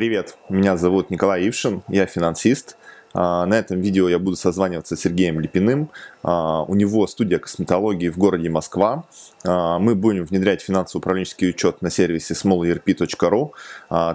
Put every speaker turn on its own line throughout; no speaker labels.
Привет, меня зовут Николай Ившин, я финансист. А, на этом видео я буду созваниваться с Сергеем Липиным. А, у него студия косметологии в городе Москва. А, мы будем внедрять финансово-управленческий учет на сервисе smallerp.ru.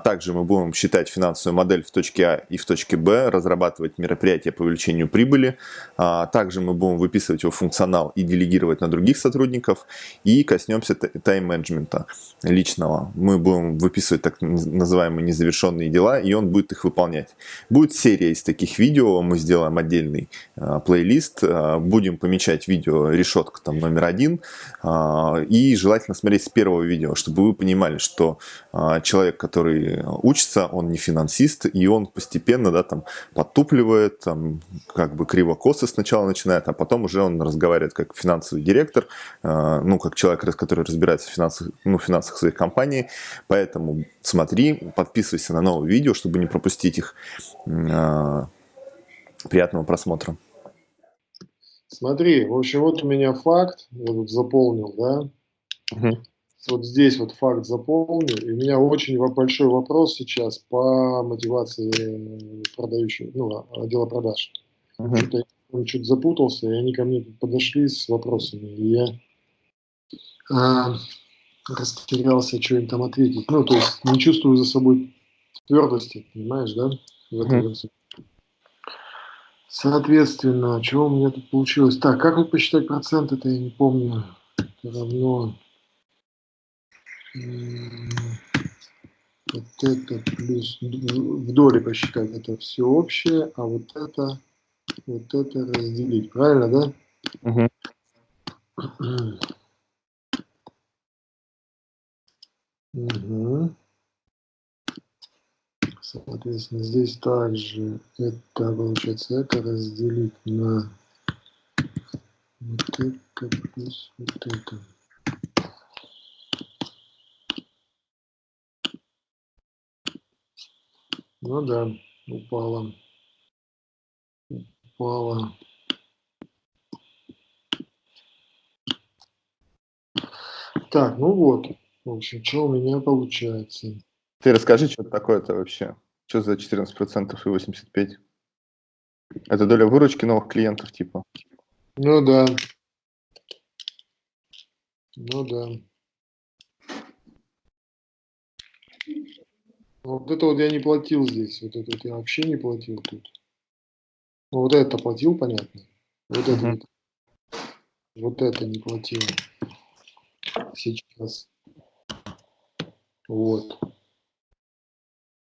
Также мы будем считать финансовую модель в точке А и в точке Б, разрабатывать мероприятия по увеличению прибыли. Также мы будем выписывать его функционал и делегировать на других сотрудников. И коснемся тайм-менеджмента личного. Мы будем выписывать так называемые незавершенные дела, и он будет их выполнять. Будет серия из таких видео видео, мы сделаем отдельный э, плейлист, э, будем помечать видео решетка там номер один, э, и желательно смотреть с первого видео, чтобы вы понимали, что э, человек, который учится, он не финансист, и он постепенно, да, там, подтупливает, там, как бы криво-косо сначала начинает, а потом уже он разговаривает как финансовый директор, э, ну, как человек, который разбирается в финансах, ну, финансах своей компании, поэтому смотри, подписывайся на новые видео, чтобы не пропустить их. Э, Приятного просмотра.
Смотри, в общем, вот у меня факт, я тут заполнил, да? Угу. Вот здесь вот факт заполнил, и у меня очень большой вопрос сейчас по мотивации продающего, ну, отдела продаж. Угу. Что-то чуть запутался, и они ко мне подошли с вопросами, и я а, растерялся, что им там ответить. Ну, то есть не чувствую за собой твердости, понимаешь, да? В этом угу. Соответственно, что у меня тут получилось? Так, как вы посчитать процент, это я не помню. Это равно... Вот это плюс в доле посчитать, это все общее, а вот это, вот это разделить. Правильно, да? Угу. Угу. Соответственно, здесь также это получается это разделить на вот это плюс вот это. Ну да, упала. Упала. Так, ну вот. В общем, что у меня получается.
Ты расскажи, что такое-то вообще. Что за 14% и 85%? Это доля выручки новых клиентов, типа?
Ну да. Ну да. Вот это вот я не платил здесь. Вот это вот я вообще не платил тут. Ну, вот это платил, понятно. Вот это, uh вот, вот это не платил. Сейчас. Вот.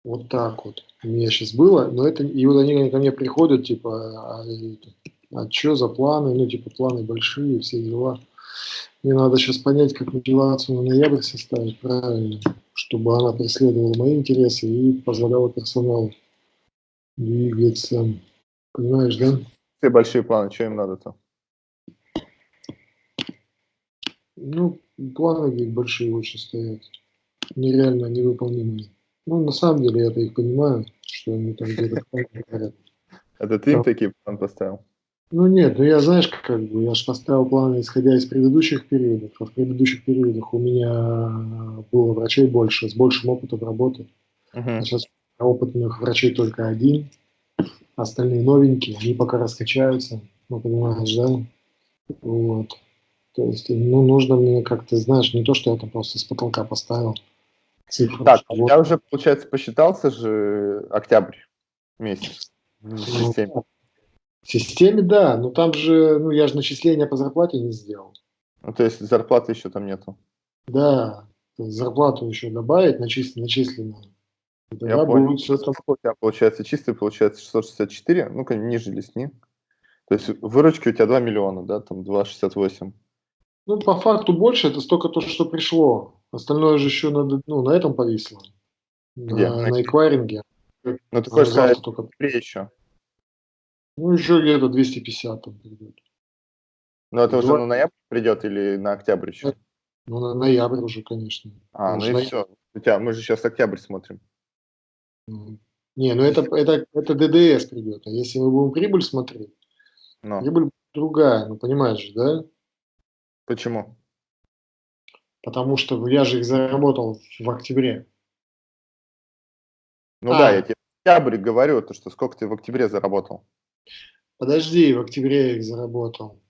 Вот так вот у меня сейчас было, но это, и вот они ко мне приходят, типа, а, а что за планы, ну, типа, планы большие, все дела. Мне надо сейчас понять, как мотивацию на ноябрь составить правильно, чтобы она преследовала мои интересы и позволяла персоналу двигаться. Понимаешь, да?
Все большие планы, что им надо-то?
Ну, планы большие очень стоят. Нереально невыполнимые. Ну, на самом деле, я-то их понимаю, что они там где-то.
Это ты им такие планы поставил?
Ну нет, ну я, знаешь, как бы, я же поставил планы, исходя из предыдущих периодов, а в предыдущих периодах у меня было врачей больше, с большим опытом работы. Uh -huh. А сейчас опытных врачей только один, остальные новенькие, они пока раскачаются, ну, понимаешь, да? Вот. То есть, ну, нужно мне как-то, знаешь, не то, что я там просто с потолка поставил,
цифру. Так, вот. я уже, получается, посчитался же октябрь месяц в ну, системе.
В системе, да, но там же, ну, я же начисления по зарплате не сделал.
Ну, то есть зарплаты еще там нету?
Да, зарплату еще добавить, начислен, начисленную.
Я понял, будет все там. Получается чистый, получается 664, ну-ка ниже лесни. То есть выручки у тебя 2 миллиона, да, там 2,68.
Ну, по факту больше, это столько то, что пришло. Остальное же еще надо, ну, на этом повисло.
Где?
На, на эквайринге.
Ну, ты хочешь сказать, только... еще?
Ну, еще где-то 250 там придет.
Ну, это 2... уже на ноябрь придет или на октябрь еще?
Ну, на ноябрь уже, конечно.
А, ну и все. У тебя, мы же сейчас октябрь смотрим.
Не, ну это, это, это ДДС придет. А если мы будем прибыль смотреть, Но. прибыль другая, ну понимаешь, да?
Почему?
Потому что я же их заработал в октябре.
Ну а. да, я тебе октябрь говорю, то что сколько ты в октябре заработал.
Подожди, в октябре я их заработал.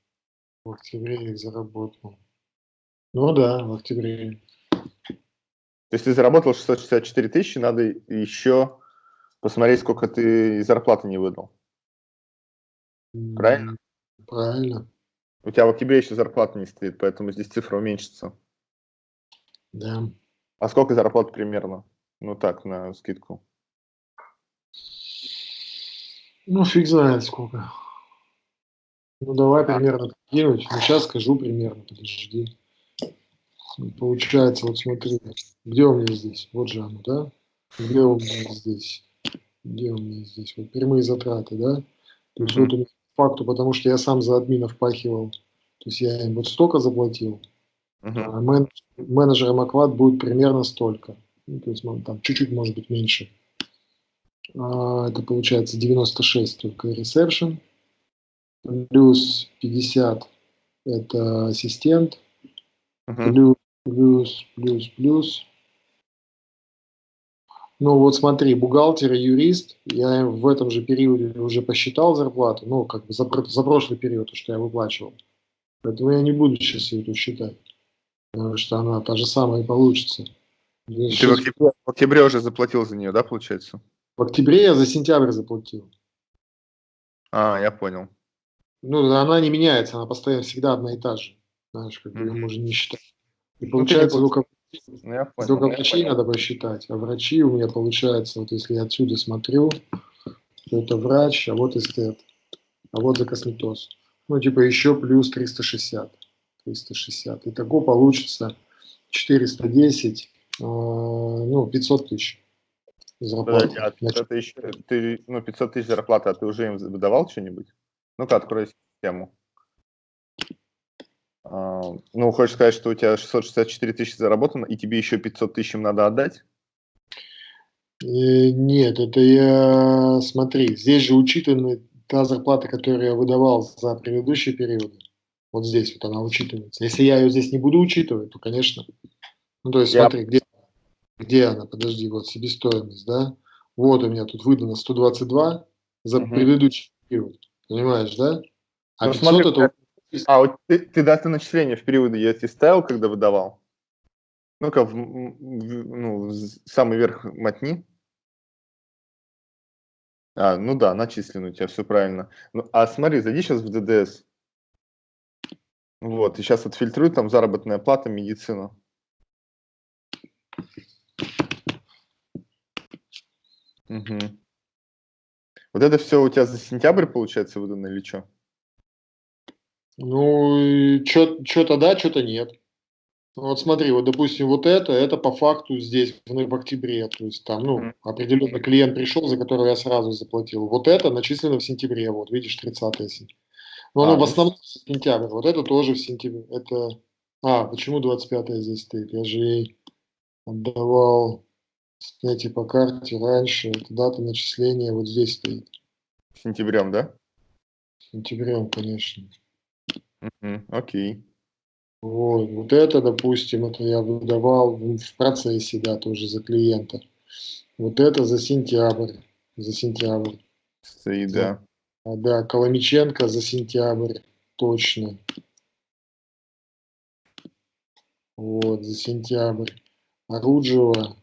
В октябре я их заработал. Ну да, в октябре.
То есть ты заработал 664 тысячи, надо еще посмотреть, сколько ты зарплаты не выдал. Правильно?
Правильно.
У тебя в октябре еще зарплата не стоит, поэтому здесь цифра уменьшится.
Да.
А сколько зарплат примерно? Ну так, на скидку.
Ну, фиг знает сколько. Ну, давай примерно кинуть. Ну, сейчас скажу примерно, подожди. Получается, вот смотри, где у меня здесь? Вот же оно, да? Где у меня здесь? Где у меня здесь? Вот прямые затраты, да? То есть mm -hmm. вот у меня факту, потому что я сам за админов впахивал. То есть я им вот столько заплатил, -huh. а мен, менеджерам Аквад будет примерно столько. Ну, то есть там чуть-чуть может быть меньше. А, это получается 96 только ресепшн, плюс 50 это ассистент, -huh. плюс, плюс, плюс, плюс ну вот смотри, бухгалтер и юрист, я в этом же периоде уже посчитал зарплату, ну как бы за, за прошлый период, что я выплачивал. Поэтому я не буду сейчас ее считать, потому что она та же самая и получится.
Ты сейчас... в, октябре, в октябре уже заплатил за нее, да, получается?
В октябре я за сентябрь заплатил.
А, я понял.
Ну, она не меняется, она постоянно всегда одна и та же. Знаешь, как бы mm -hmm. ее можно не считать. И ну, получается, ну, только понял, Только я врачей понял. надо посчитать. А врачи у меня получается, вот если я отсюда смотрю, то это врач, а вот эстет, а вот за косметоз. Ну, типа еще плюс 360. 360. Итого получится 410, э, ну, 500 тысяч
зарплаты. Подожди, а ты, ну, 500 тысяч зарплаты, а ты уже им выдавал что-нибудь? Ну-ка, открой систему. А, ну, хочешь сказать, что у тебя 664 тысячи заработано, и тебе еще 500 тысяч им надо отдать?
Э, нет, это я, смотри, здесь же учитана та зарплата, которую я выдавал за предыдущие периоды. Вот здесь вот она учитывается. Если я ее здесь не буду учитывать, то, конечно. Ну, то есть, я... смотри, где, где она? Подожди, вот себестоимость, да? Вот у меня тут выдано 122 за угу. предыдущий период. Понимаешь, да?
А ну, 500 смотри, это а вот ты, ты даты начисления в периоды я тебе ставил, когда выдавал? Ну-ка, в, в, ну, самый верх мотни. А, ну да, начислено у тебя, все правильно. Ну, а смотри, зайди сейчас в ДДС. Вот, и сейчас отфильтруй там заработная плата, медицина. Угу. Вот это все у тебя за сентябрь, получается, выдано или что?
Ну, что-то да, что-то нет. Вот смотри, вот допустим, вот это, это по факту здесь в, в октябре, то есть там, ну, определенный клиент пришел, за которого я сразу заплатил. Вот это начислено в сентябре, вот, видишь, 30 сентября. Но оно а, в ну основном в сентябрь, вот это тоже в сентябре, это... А, почему 25 здесь стоит? Я же ей отдавал снятие по карте раньше, это дата начисления вот здесь стоит.
Сентябрем, да?
Сентябрем, конечно.
Окей.
Вот, вот это, допустим, это я выдавал в процессе, да, тоже за клиента. Вот это за сентябрь, за сентябрь.
Стоит, да.
А, да, Коломиченко за сентябрь, точно. Вот, за сентябрь. Оруджева.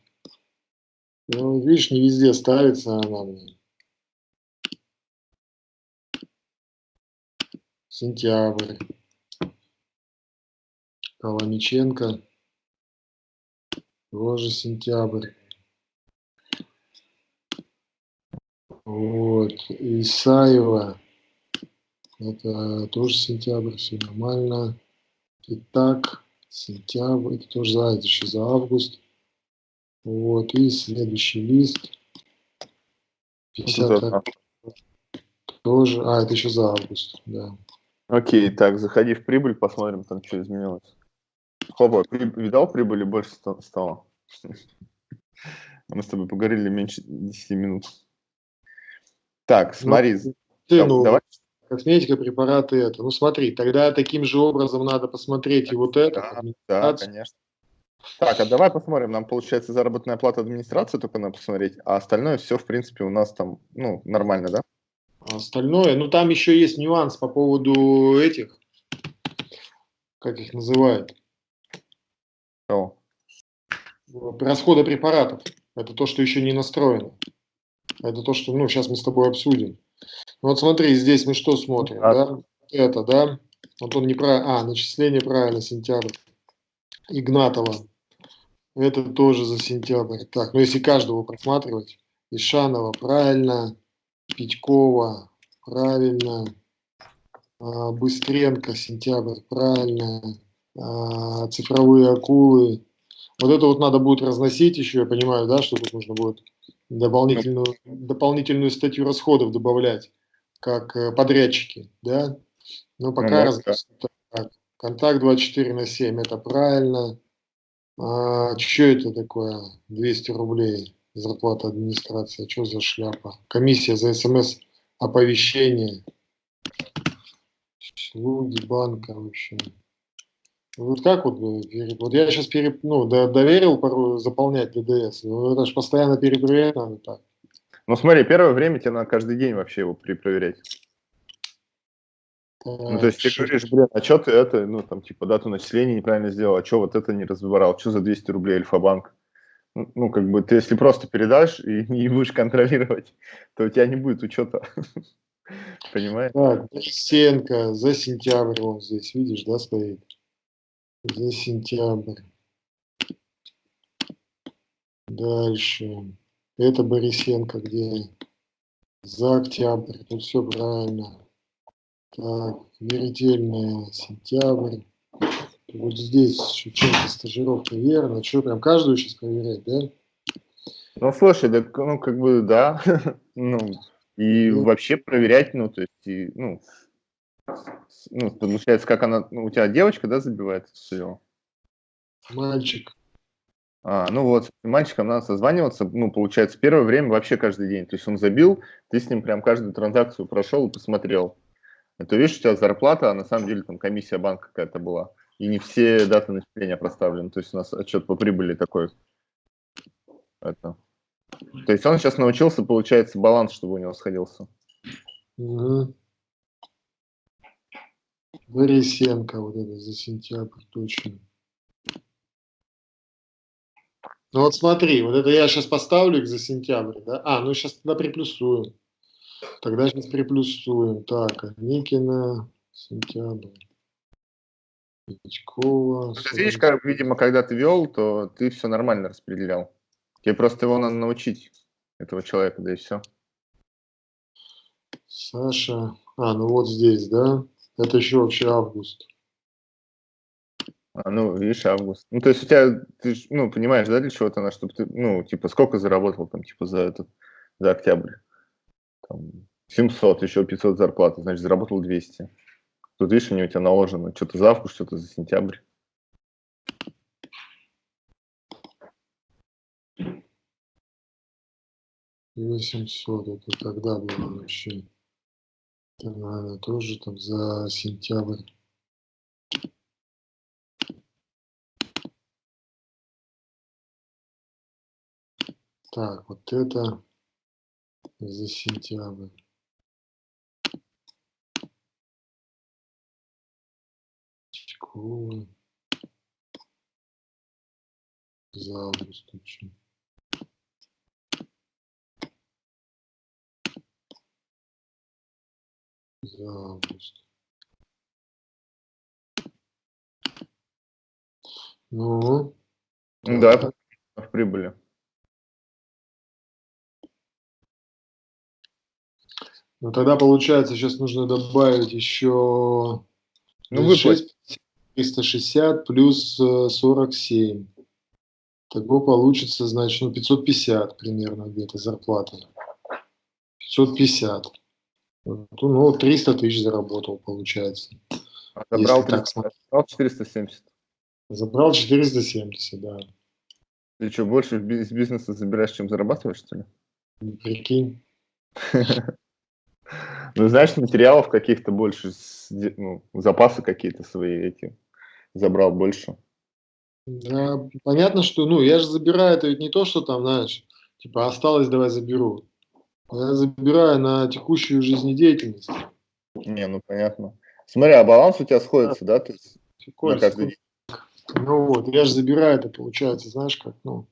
Ну, видишь, не везде ставится она мне. Сентябрь. Коломиченко. Тоже сентябрь. Вот. Исаева. Это тоже сентябрь, все нормально. Итак, сентябрь, это тоже за, это еще за август. Вот, и следующий лист. 50 тоже, а, это еще за август, да.
Окей, так, заходи в прибыль, посмотрим, там что изменилось. Хопа, при, видал, прибыли больше стало? Мы с тобой поговорили меньше 10 минут. Так, ну, смотри. Ну,
ты, ну, давай. Косметика, препараты, это. Ну смотри, тогда таким же образом надо посмотреть и вот это.
Да, да конечно. Так, а давай посмотрим. Нам, получается, заработная плата администрации только надо посмотреть, а остальное все, в принципе, у нас там, ну, нормально, да?
А остальное, ну, там еще есть нюанс по поводу этих, как их называют?
О.
Расхода препаратов. Это то, что еще не настроено. Это то, что, ну, сейчас мы с тобой обсудим. Ну, вот смотри, здесь мы что смотрим, а... да? Это, да? Вот он неправильно, а, начисление правильно, сентябрь. Игнатова. Это тоже за сентябрь. Так, ну если каждого просматривать. Ишанова, правильно. Петькова, правильно. А, Быстренко, сентябрь, правильно. А, цифровые акулы. Вот это вот надо будет разносить еще, я понимаю, да, что тут нужно будет дополнительную, дополнительную статью расходов добавлять, как э, подрядчики, да. Но пока ну, раз... контакт 24 на 7, это правильно. А, что это такое? 200 рублей зарплата администрации. Что за шляпа? Комиссия за смс-оповещение. Слуги банка вообще. Вот как вот, вот я сейчас переп, ну, доверил пару заполнять ДДС, но это же постоянно перепроверять надо так.
Ну смотри, первое время тебе надо каждый день вообще его перепроверять. Ну, то есть ты говоришь, блин, а что ты это, ну, там, типа, дату начисления неправильно сделал, а что вот это не разбирал, что за 200 рублей Альфа-банк? Ну, ну, как бы, ты если просто передашь и не будешь контролировать, то у тебя не будет учета. Понимаешь?
Так, Борисенко за сентябрь вот здесь, видишь, да, стоит? За сентябрь. Дальше. Это Борисенко где? За октябрь. Тут все правильно. Так, верительная, сентябрь. Вот здесь Шевченко стажировка верно. Что, прям каждую сейчас проверять, да?
Ну, слушай, да, ну, как бы, да. ну, и ну, вообще проверять, ну, то есть, и, ну, ну, получается, как она, ну, у тебя девочка, да, забивает все?
Мальчик.
А, ну вот, с мальчиком надо созваниваться, ну, получается, первое время вообще каждый день. То есть он забил, ты с ним прям каждую транзакцию прошел и посмотрел. Это видишь, у тебя зарплата, а на самом деле там комиссия банка какая-то была. И не все даты начисления проставлены. То есть у нас отчет по прибыли такой. Это. То есть он сейчас научился, получается, баланс, чтобы у него сходился.
Угу. Борисенко, вот это за сентябрь, точно. Ну вот смотри, вот это я сейчас поставлю их за сентябрь, да? А, ну сейчас тогда приплюсуем. Тогда сейчас приплюсуем. Так, Никина, сентябрь.
Печкова. Ну, ты видишь, как, видимо, когда ты вел, то ты все нормально распределял. Тебе просто его надо научить, этого человека, да и все.
Саша. А, ну вот здесь, да? Это еще вообще август.
А, ну, видишь, август. Ну, то есть у тебя, ты, ну, понимаешь, да, для чего это надо, чтобы ты, ну, типа, сколько заработал там, типа, за этот, за октябрь? Там, 700, еще 500 зарплаты, значит, заработал 200. Тут, видишь, они у тебя наложено, что-то за август, что-то за сентябрь.
Восемьсот, это когда было вообще? Это, наверное, тоже там за сентябрь. Так, вот это за сентябрь. За август очень. За август. Ну,
да, в прибыли.
Ну тогда получается, сейчас нужно добавить еще
ну,
6, 360 плюс 47. Э, Того получится, значит, ну 550 примерно где-то зарплата. 550. Ну, 300 тысяч заработал, получается.
А забрал, 300, забрал 470.
Забрал 470, да.
Ты что, больше из бизнеса забираешь, чем зарабатываешь, что ли?
Прикинь.
Ну, знаешь, материалов каких-то больше, ну, запасы какие-то свои эти забрал больше.
Да, понятно, что, ну, я же забираю, это ведь не то, что там, знаешь, типа осталось, давай заберу. Я забираю на текущую жизнедеятельность.
Не, ну понятно. Смотри, а баланс у тебя сходится, да? То есть
на каждый день. Ну вот, я же забираю это, получается, знаешь, как, ну,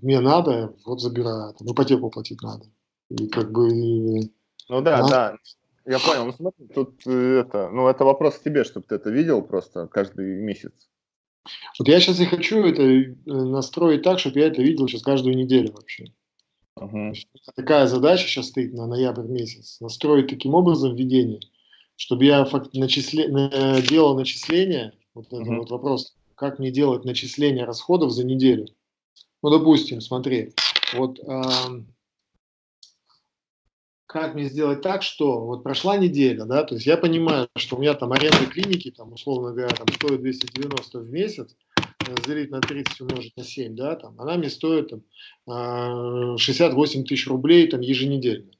мне надо, вот забираю, там, ипотеку платить надо. И как бы...
Ну да, а? да, я понял. Ну смотри, тут э, это, ну это вопрос к тебе, чтобы ты это видел просто каждый месяц.
Вот я сейчас и хочу это э, настроить так, чтобы я это видел сейчас каждую неделю вообще. Угу. Такая задача сейчас стоит на ноябрь месяц. Настроить таким образом введение, чтобы я начисле, делал начисления, вот это угу. вот вопрос, как мне делать начисление расходов за неделю. Ну, допустим, смотри, вот э, как мне сделать так, что вот прошла неделя, да, то есть я понимаю, что у меня там аренда клиники, там, условно говоря, там стоит 290 в месяц, разделить на 30 умножить на 7, да, там, она мне стоит там, 68 а, тысяч рублей там, еженедельно.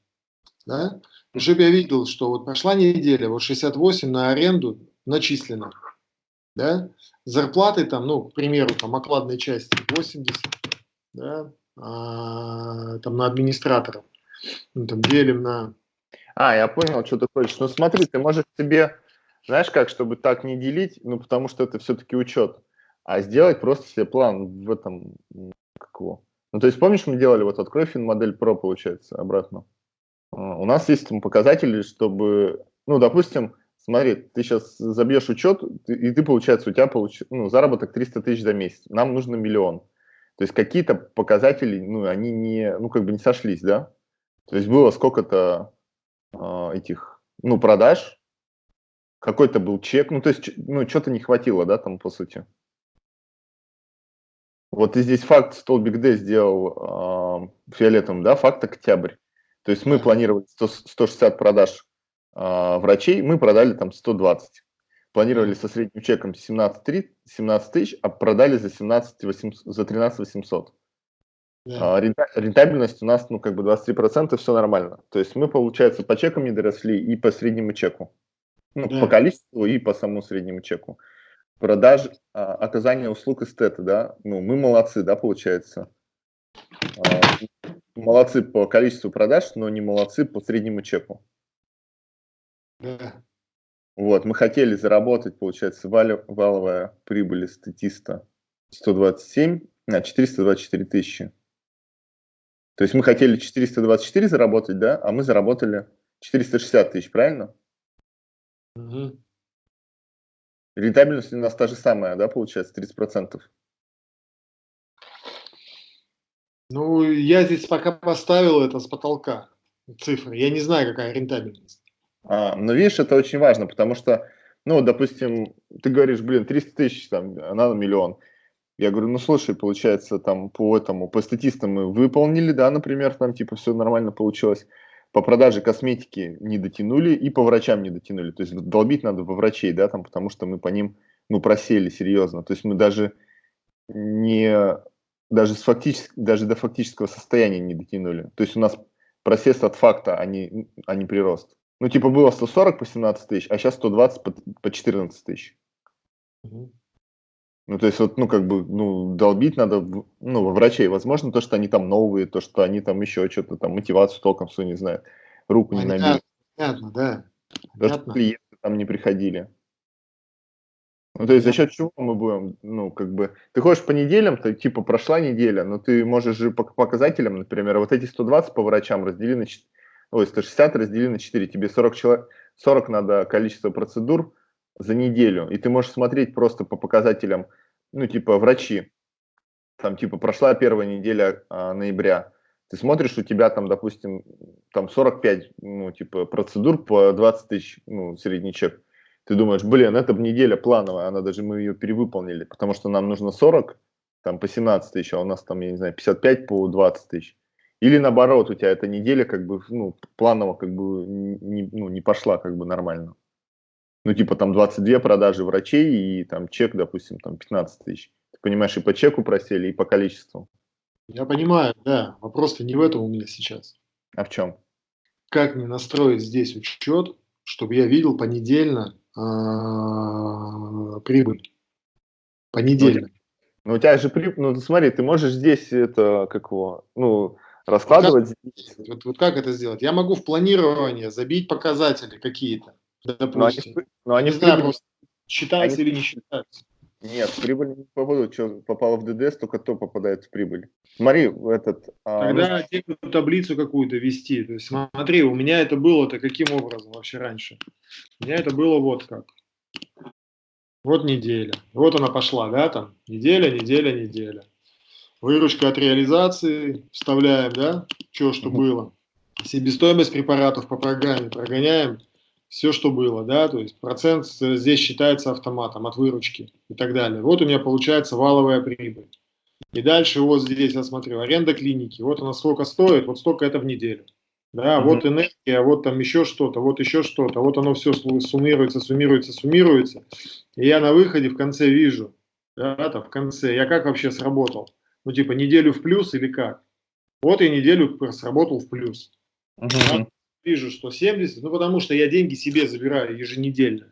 Да? И чтобы я видел, что вот прошла неделя, вот 68 на аренду начислено. Да? Зарплаты там, ну, к примеру, там окладной части 80, да, а, там на администраторов. Ну, там делим на...
А, я понял, что ты хочешь. Ну смотри, ты можешь себе, знаешь как, чтобы так не делить, ну потому что это все-таки учет а сделать просто себе план в этом, как его. Ну, то есть, помнишь, мы делали, вот открой модель Pro, получается, обратно. А, у нас есть там показатели, чтобы, ну, допустим, смотри, ты сейчас забьешь учет, и ты, получается, у тебя получ... ну, заработок 300 тысяч за месяц, нам нужно миллион. То есть какие-то показатели, ну, они не, ну, как бы не сошлись, да? То есть было сколько-то э, этих, ну, продаж, какой-то был чек, ну, то есть, ну, что-то не хватило, да, там, по сути. Вот ты здесь факт столбик D сделал э, фиолетовым, да, факт октябрь. То есть мы планировали 100, 160 продаж э, врачей, мы продали там 120. Планировали со средним чеком 17, 3, 17 тысяч, а продали за, 17 800, за 13 800. Yeah. А, рентабельность у нас, ну, как бы 23%, все нормально. То есть мы, получается, по чекам не доросли и по среднему чеку. Ну, yeah. по количеству и по самому среднему чеку продаж, а, оказание услуг эстета, да, ну, мы молодцы, да, получается. А, молодцы по количеству продаж, но не молодцы по среднему чеку. Да. Вот, мы хотели заработать, получается, вал, валовая прибыль статиста 127, а, 424 тысячи. То есть мы хотели 424 заработать, да, а мы заработали 460 тысяч, правильно? Угу. Рентабельность у нас та же самая, да, получается, 30%?
Ну, я здесь пока поставил это с потолка, цифры. Я не знаю, какая рентабельность.
А, но видишь, это очень важно, потому что, ну, допустим, ты говоришь, блин, 300 тысяч, там, а надо миллион. Я говорю, ну, слушай, получается, там, по этому, по статистам мы выполнили, да, например, там, типа, все нормально получилось по продаже косметики не дотянули и по врачам не дотянули. То есть долбить надо во врачей, да, там, потому что мы по ним, ну, просели серьезно. То есть мы даже не, даже, с фактически, даже до фактического состояния не дотянули. То есть у нас просест от факта, а не, а не прирост. Ну, типа было 140 по 17 тысяч, а сейчас 120 по, по 14 тысяч. Угу. Ну, то есть, вот, ну, как бы, ну, долбить надо, ну, во врачей. Возможно, то, что они там новые, то, что они там еще что-то там, мотивацию толком все не знают, руку не набили.
Понятно, да.
То, что клиенты там не приходили. Ну, то есть, за счет чего мы будем, ну, как бы, ты ходишь по неделям, то, типа, прошла неделя, но ты можешь же по показателям, например, вот эти 120 по врачам раздели на 4, ой, 160 раздели на 4, тебе 40 человек, 40 надо количество процедур, за неделю, и ты можешь смотреть просто по показателям, ну, типа, врачи, там, типа, прошла первая неделя а, ноября, ты смотришь, у тебя там, допустим, там 45, ну, типа, процедур по 20 тысяч, ну, средний чек. Ты думаешь, блин, это неделя плановая, она даже, мы ее перевыполнили, потому что нам нужно 40, там, по 17 тысяч, а у нас там, я не знаю, 55 по 20 тысяч. Или наоборот, у тебя эта неделя как бы, ну, планово как бы не, ну, не пошла как бы нормально ну, типа там 22 продажи врачей и там чек, допустим, там 15 тысяч. Ты понимаешь, и по чеку просели, и по количеству.
Я понимаю, да. Вопрос-то не в этом у меня сейчас.
А в чем?
Как мне настроить здесь учет, чтобы я видел понедельно а, прибыль? Понедельно.
Ну, у тебя же, при... ну, смотри, ты можешь здесь это, как его, ну, раскладывать
вот как, Вот, вот как это сделать? Я могу в планирование забить показатели какие-то, допустим. Но они, но они не знаю, считаются они... или не считаются.
Нет, прибыль не попадут. Что попало в ДДС, только то попадает в прибыль. Смотри, этот...
А, Тогда а, ну... таблицу какую-то вести. То есть смотри, у меня это было-то каким образом вообще раньше? У меня это было вот как. Вот неделя. Вот она пошла, да, там. Неделя, неделя, неделя. Выручка от реализации вставляем, да, что, что было. Себестоимость препаратов по программе прогоняем все, что было, да, то есть процент здесь считается автоматом от выручки и так далее. Вот у меня получается валовая прибыль. И дальше вот здесь я смотрю, аренда клиники, вот она сколько стоит, вот столько это в неделю. Да, mm -hmm. вот энергия, вот там еще что-то, вот еще что-то, вот оно все суммируется, суммируется, суммируется. И я на выходе в конце вижу, да, там в конце, я как вообще сработал? Ну, типа, неделю в плюс или как? Вот я неделю сработал в плюс. Uh -huh. да? Вижу, что 70, ну, потому что я деньги себе забираю еженедельно.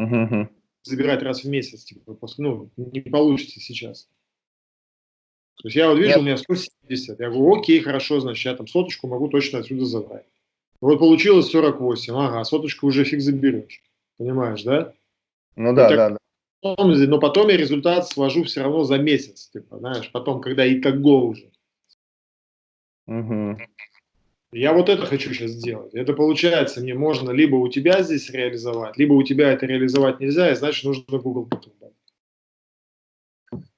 Uh -huh. Забирать раз в месяц, типа, ну, не получится сейчас. То есть я вот вижу, Нет. у меня 170. Я говорю, окей, хорошо, значит, я там соточку могу точно отсюда забрать. Вот получилось 48. Ага, соточку уже фиг заберешь. Понимаешь, да?
Ну да, так, да, да.
Потом, но потом я результат свожу все равно за месяц, типа, знаешь, потом, когда итого уже. Угу. Я вот это хочу сейчас сделать. Это получается, мне можно либо у тебя здесь реализовать, либо у тебя это реализовать нельзя, и значит нужно Google потом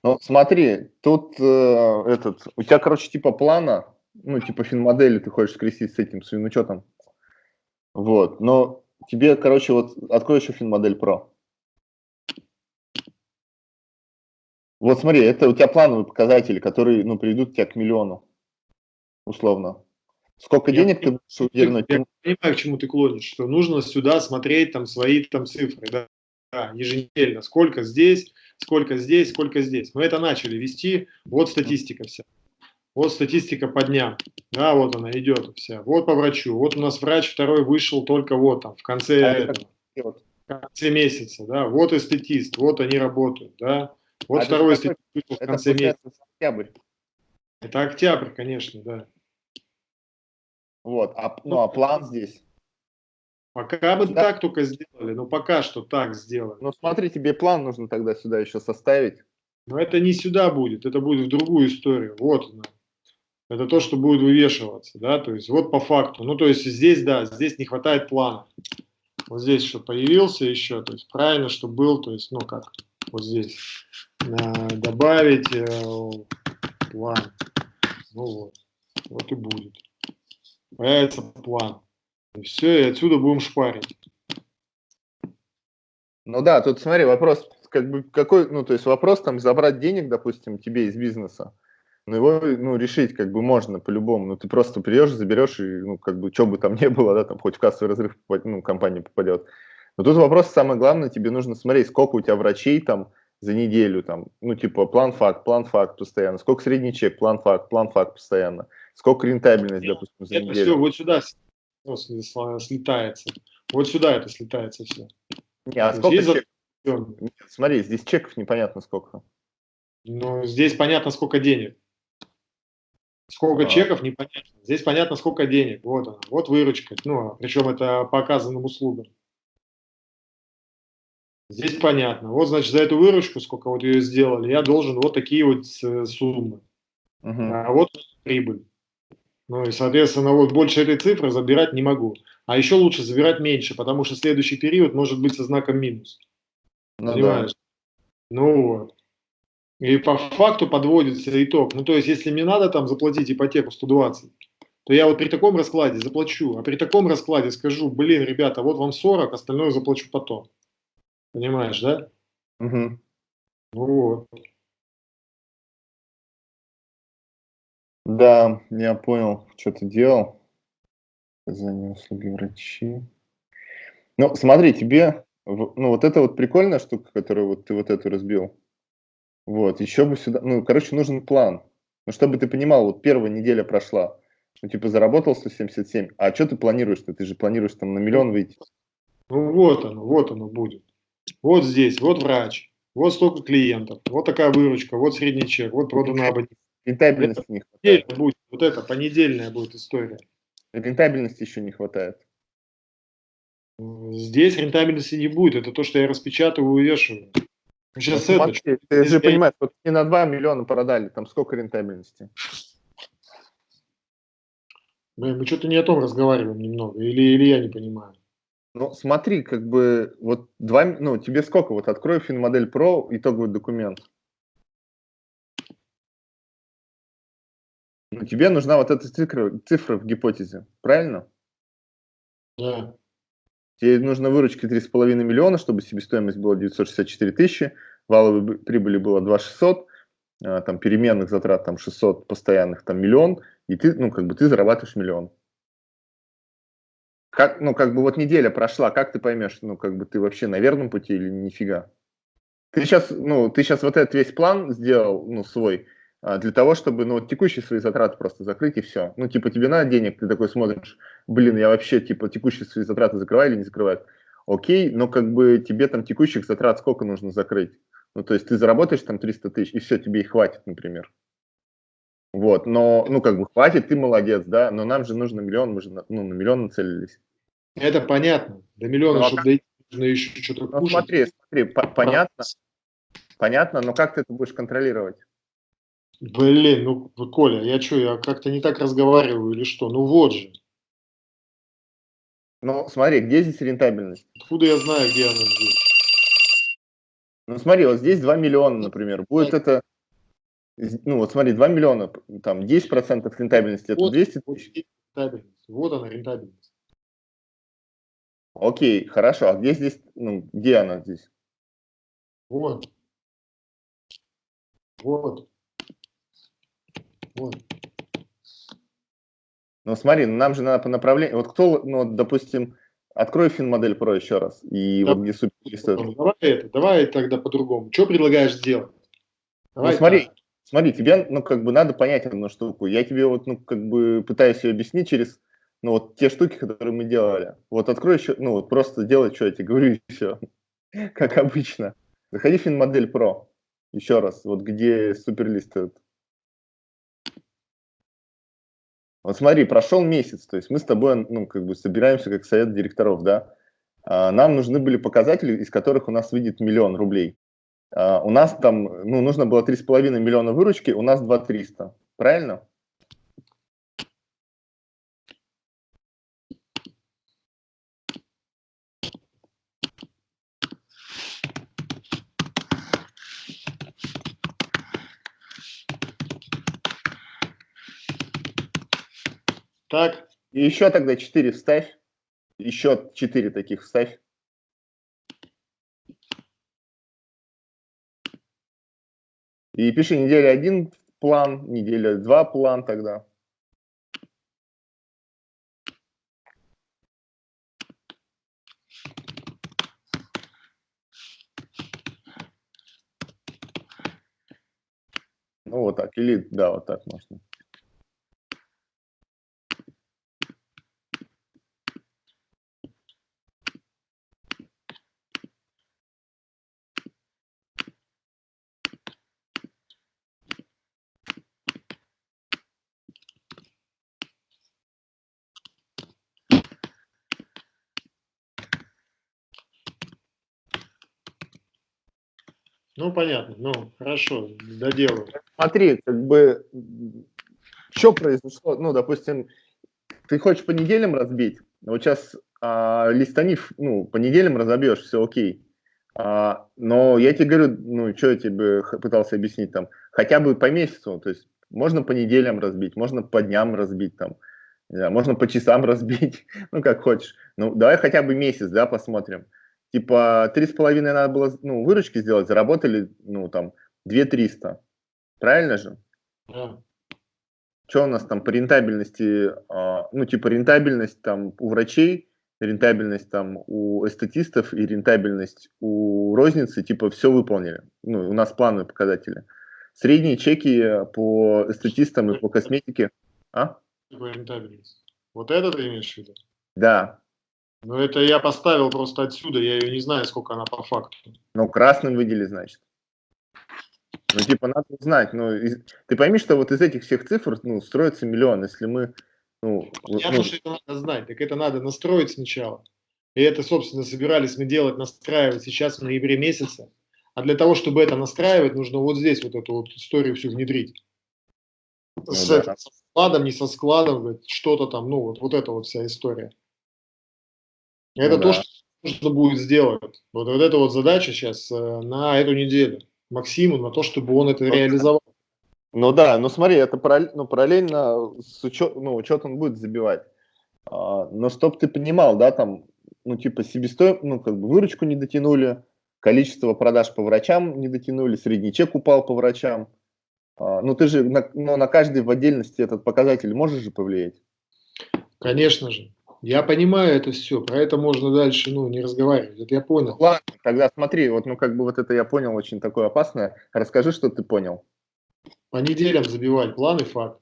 ну, смотри, тут э, этот, у тебя, короче, типа плана, ну, типа финмодели ты хочешь скрестить с этим своим учетом. Вот, но тебе, короче, вот открой еще финмодель Pro. Вот смотри, это у тебя плановые показатели, которые, ну, приведут тебя к миллиону, условно. Сколько я денег ты
будешь уверен? Я понимаю, к чему ты клонишь, что нужно сюда смотреть там свои там цифры, да, да еженедельно, сколько здесь, сколько здесь, сколько здесь. Мы это начали вести, вот статистика вся. Вот статистика по дням, да, вот она идет вся. Вот по врачу, вот у нас врач второй вышел только вот там, в конце, а этого, в конце месяца, да, вот и статист, вот они работают, да. Вот а второй вышел в конце месяца. Октябрь. Это октябрь, конечно, да.
Вот, а, ну а план здесь?
Пока бы да. так только сделали, но пока что так сделали.
Ну смотри, тебе план нужно тогда сюда еще составить.
Но это не сюда будет, это будет в другую историю. Вот она. Это то, что будет вывешиваться, да, то есть вот по факту. Ну, то есть здесь, да, здесь не хватает плана. Вот здесь что появился еще, то есть правильно, что был, то есть, ну как, вот здесь э, добавить э, план. Ну вот, вот и будет. Появится план. И все, и отсюда будем шпарить.
Ну да, тут смотри, вопрос, как бы какой, ну то есть вопрос там забрать денег, допустим, тебе из бизнеса, но его, ну, решить как бы можно по-любому, ну ты просто придешь, заберешь и, ну, как бы, что бы там ни было, да, там хоть в кассовый разрыв, ну, компания попадет. Но тут вопрос самое главное, тебе нужно смотреть, сколько у тебя врачей там за неделю, там, ну, типа, план-факт, план-факт постоянно, сколько средний чек, план-факт, план-факт постоянно, сколько рентабельность, допустим,
за Это неделю. все вот сюда ну, слетается. Вот сюда это слетается все.
Не, а сколько чек? Нет, смотри, здесь чеков непонятно сколько.
Ну, здесь понятно, сколько денег. Сколько а. чеков, непонятно. Здесь понятно, сколько денег. Вот она, вот выручка. Ну, причем это по оказанным услугам. Здесь понятно. Вот, значит, за эту выручку, сколько вот ее сделали, я должен вот такие вот суммы. Угу. А вот прибыль. Ну и, соответственно, вот больше этой цифры забирать не могу. А еще лучше забирать меньше, потому что следующий период может быть со знаком минус. Ну, Понимаешь? Да. Ну вот. И по факту подводится итог. Ну то есть, если мне надо там заплатить ипотеку 120, то я вот при таком раскладе заплачу. А при таком раскладе скажу, блин, ребята, вот вам 40, остальное заплачу потом. Понимаешь, да? Угу. Вот.
Да, я понял, что ты делал. Оказание услуги врачи. Ну, смотри, тебе, ну, вот это вот прикольная штука, которую вот ты вот эту разбил. Вот, еще бы сюда, ну, короче, нужен план. Ну, чтобы ты понимал, вот первая неделя прошла, ну, типа, заработал 177, а что ты планируешь-то? Ты же планируешь там на миллион выйти.
Ну, вот оно, вот оно будет. Вот здесь, вот врач, вот столько клиентов, вот такая выручка, вот средний чек, вот продано абонент.
Рентабельности не
хватает. Будет, вот это понедельная будет история.
Рентабельности еще не хватает.
Здесь рентабельности не будет, это то, что я распечатываю и вешаю.
Сейчас ну, это, смотри, ты же понимаешь, вот не на 2 миллиона продали, там сколько рентабельности?
Мы, мы что-то не о том разговариваем немного, или, или я не понимаю.
Ну, смотри, как бы, вот два, ну, тебе сколько, вот открой FinModel Pro, итоговый документ. Ну, тебе нужна вот эта цифра, цифра в гипотезе, правильно?
Да.
Тебе нужно выручки 3,5 миллиона, чтобы себестоимость была 964 тысячи, валовой прибыли было 2600, а, там переменных затрат там 600, постоянных там миллион, и ты, ну, как бы ты зарабатываешь миллион. Как, ну, как бы вот неделя прошла, как ты поймешь, ну, как бы ты вообще на верном пути или нифига? Ты сейчас, ну, ты сейчас вот этот весь план сделал, ну, свой, для того, чтобы, ну, вот текущие свои затраты просто закрыть и все. Ну, типа, тебе надо денег, ты такой смотришь, блин, я вообще, типа, текущие свои затраты закрываю или не закрываю? Окей, но как бы тебе там текущих затрат сколько нужно закрыть? Ну, то есть ты заработаешь там 300 тысяч, и все, тебе и хватит, например. Вот, но, ну, как бы хватит, ты молодец, да, но нам же нужно миллион, мы же, ну, на миллион нацелились.
Это понятно. До миллиона, ну, а чтобы дойти, нужно еще что-то
ну, кушать. смотри, смотри, по понятно, понятно, но как ты это будешь контролировать?
Блин, ну, Коля, я что, я как-то не так разговариваю или что? Ну вот же.
Ну, смотри, где здесь рентабельность?
Откуда я знаю, где она здесь?
Ну, смотри, вот здесь 2 миллиона, например. Будет это, ну, вот смотри, 2 миллиона, там, 10% рентабельности, это вот, 200 тысяч.
Вот она, рентабельность.
Окей, хорошо. А где здесь, ну, где она здесь?
Вот. Вот.
Ну, смотри, ну, нам же надо по направлению. Вот кто, ну, допустим, открой финмодель Pro еще раз. И да, вот где
супер Давай это, давай тогда по-другому. Что предлагаешь сделать?
Давай ну, смотри, так. смотри, тебе, ну, как бы надо понять одну штуку. Я тебе вот, ну, как бы пытаюсь ее объяснить через ну, вот те штуки, которые мы делали. Вот открой еще, ну, вот просто делай, что я тебе говорю, и все. Как обычно. Заходи в FinModel Pro. Еще раз, вот где суперлист этот. Вот смотри, прошел месяц, то есть мы с тобой, ну, как бы собираемся как совет директоров, да. А, нам нужны были показатели, из которых у нас выйдет миллион рублей. А, у нас там, ну, нужно было 3,5 миллиона выручки, у нас 2 300. Правильно?
Так.
Еще тогда 4 вставь. Еще 4 таких вставь. И пиши неделя один план, неделя два план тогда. Ну вот так, или да, вот так можно.
Ну, понятно. Ну, хорошо, доделаю.
Смотри, как бы, что произошло? Ну, допустим, ты хочешь по неделям разбить, вот сейчас а, листанив, ну, по неделям разобьешь, все окей. А, но я тебе говорю, ну, что я тебе пытался объяснить там, хотя бы по месяцу, то есть можно по неделям разбить, можно по дням разбить там, можно по часам разбить, ну, как хочешь. Ну, давай хотя бы месяц, да, посмотрим типа, три с половиной надо было, ну, выручки сделать, заработали, ну, там, две триста. Правильно же?
Да.
Что у нас там по рентабельности, а, ну, типа, рентабельность там у врачей, рентабельность там у эстетистов и рентабельность у розницы, типа, все выполнили. Ну, у нас плановые показатели. Средние чеки по эстетистам и по косметике. А?
Рентабельность. Вот это ты имеешь в виду?
Да.
Ну, это я поставил просто отсюда, я ее не знаю, сколько она по факту.
Ну, красным выдели, значит. Ну, типа, надо узнать, ну, из... ты пойми, что вот из этих всех цифр, ну, строится миллион, если мы, ну...
Я
ну...
что это надо знать, так это надо настроить сначала. И это, собственно, собирались мы делать, настраивать сейчас в ноябре месяце. А для того, чтобы это настраивать, нужно вот здесь вот эту вот историю всю внедрить. Ну, с, да. со складом, не со складом, что-то там, ну, вот, вот эта вот вся история. Это ну, то, да. что нужно будет сделать. Вот, вот эта вот задача сейчас э, на эту неделю. Максиму на то, чтобы он это реализовал.
Ну да, ну смотри, это параллельно, ну, параллельно с учет, ну, учет он будет забивать. А, но чтоб ты понимал, да, там, ну типа себестоимость, ну как бы выручку не дотянули, количество продаж по врачам не дотянули, средний чек упал по врачам. А, ну ты же на, ну, на каждый в отдельности этот показатель можешь же повлиять?
Конечно же. Я понимаю это все, про это можно дальше, ну, не разговаривать, это я понял.
Ладно, тогда смотри, вот, ну, как бы вот это я понял очень такое опасное. Расскажи, что ты понял.
По неделям забивать план и факт.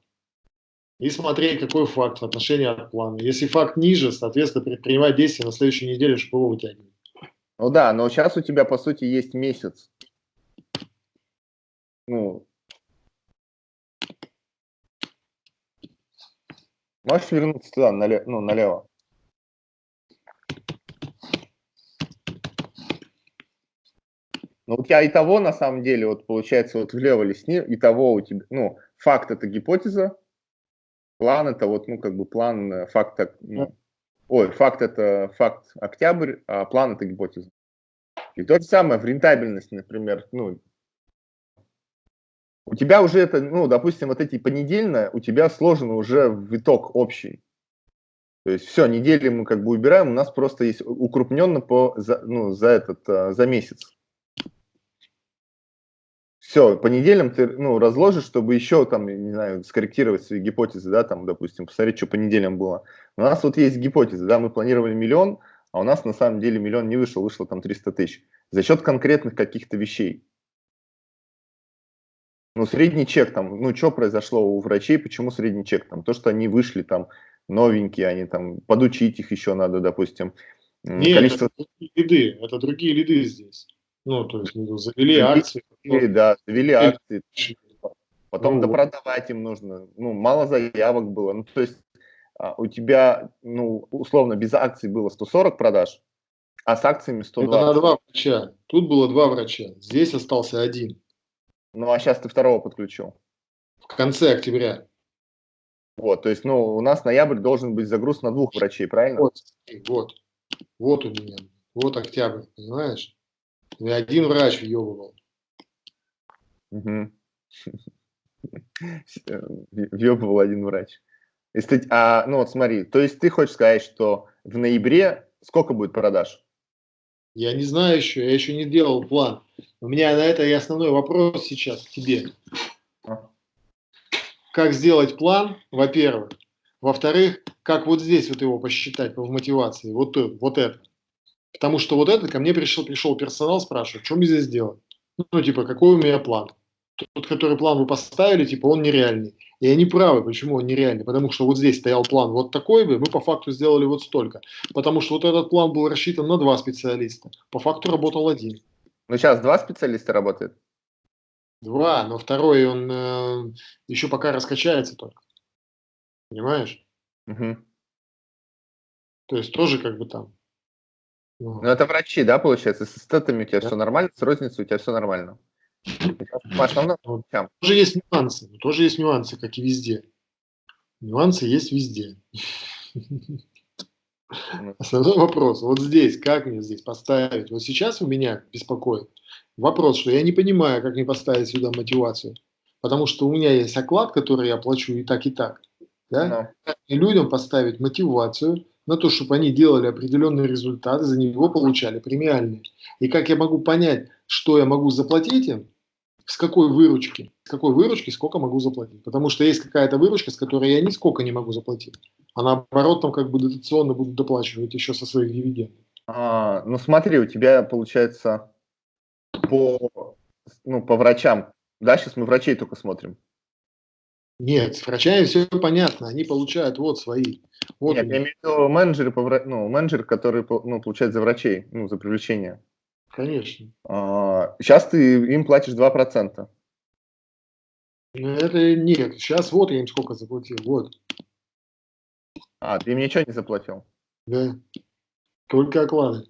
И смотреть, какой факт в отношении от плана. Если факт ниже, соответственно, предпринимать действия на следующей неделе, чтобы его вытягивать.
Ну да, но сейчас у тебя, по сути, есть месяц. Ну, Можешь вернуться туда, налево, ну, налево. Ну, у тебя и того, на самом деле, вот получается, вот влево лесни, и того у тебя, ну, факт это гипотеза, план это вот, ну, как бы план, э, факт, ну, ой, факт это факт октябрь, а план это гипотеза. И то же самое в рентабельности, например, ну, у тебя уже это, ну, допустим, вот эти понедельно, у тебя сложено уже в итог общий. То есть все, недели мы как бы убираем, у нас просто есть укрупненно по, за, ну, за этот, а, за месяц. Все, по неделям ты, ну, разложишь, чтобы еще там, не знаю, скорректировать свои гипотезы, да, там, допустим, посмотреть, что по неделям было. У нас вот есть гипотезы, да, мы планировали миллион, а у нас на самом деле миллион не вышел, вышло там 300 тысяч. За счет конкретных каких-то вещей. Ну, средний чек там, ну, что произошло у врачей, почему средний чек там? То, что они вышли там новенькие, они там, подучить их еще надо, допустим.
Нет, количество... это другие лиды, это другие лиды здесь. Ну, то есть ну, завели акции.
Ну, да, завели акции. Потом ну, допродавать им нужно. Ну, мало заявок было. Ну, то есть а, у тебя, ну, условно, без акций было 140 продаж, а с акциями 120. Это
на два врача. Тут было два врача. Здесь остался один.
Ну, а сейчас ты второго подключил.
В конце октября.
Вот, то есть, ну, у нас ноябрь должен быть загруз на двух врачей, правильно?
Вот, вот, вот у меня, вот октябрь, понимаешь? И один врач въебывал.
Угу. Въебывал один врач. Если, а, ну вот смотри, то есть ты хочешь сказать, что в ноябре сколько будет продаж?
Я не знаю еще, я еще не делал план. У меня на это и основной вопрос сейчас к тебе. А. Как сделать план, во-первых. Во-вторых, как вот здесь вот его посчитать по мотивации, вот, вот это. Потому что вот это, ко мне пришел, пришел персонал, спрашивает, что мне здесь делать? Ну, типа, какой у меня план? Тот, который план вы поставили, типа, он нереальный. И они правы, почему он нереальный. Потому что вот здесь стоял план вот такой бы, мы по факту сделали вот столько. Потому что вот этот план был рассчитан на два специалиста. По факту работал один.
Ну, сейчас два специалиста работают?
Два, но второй, он э, еще пока раскачается только. Понимаешь?
Угу.
То есть тоже как бы там
ну, это врачи, да, получается? С эстетами у тебя да. все нормально, с розницей у тебя все нормально.
По основным врачам. Тоже есть нюансы, тоже есть нюансы, как и везде. Нюансы есть везде. Ну. Основной вопрос, вот здесь, как мне здесь поставить? Вот сейчас у меня беспокоит вопрос, что я не понимаю, как мне поставить сюда мотивацию. Потому что у меня есть оклад, который я плачу и так, и так. Да? И людям поставить мотивацию, на то, чтобы они делали определенные результаты, за него получали премиальные. И как я могу понять, что я могу заплатить им, с какой выручки, с какой выручки сколько могу заплатить. Потому что есть какая-то выручка, с которой я нисколько не могу заплатить. А наоборот, там как бы дотационно будут доплачивать еще со своих дивидендов.
А, ну смотри, у тебя получается по, ну, по врачам. Да, сейчас мы врачей только смотрим.
Нет, с врачами все понятно, они получают вот свои. Вот
Нет, я имею в виду менеджеры, ну, менеджер, который ну, получает за врачей, ну, за привлечение.
Конечно.
А, сейчас ты им платишь 2%.
Ну, это нет. Сейчас вот я им сколько заплатил. Вот.
А, ты им ничего не заплатил?
Да. Только оклады.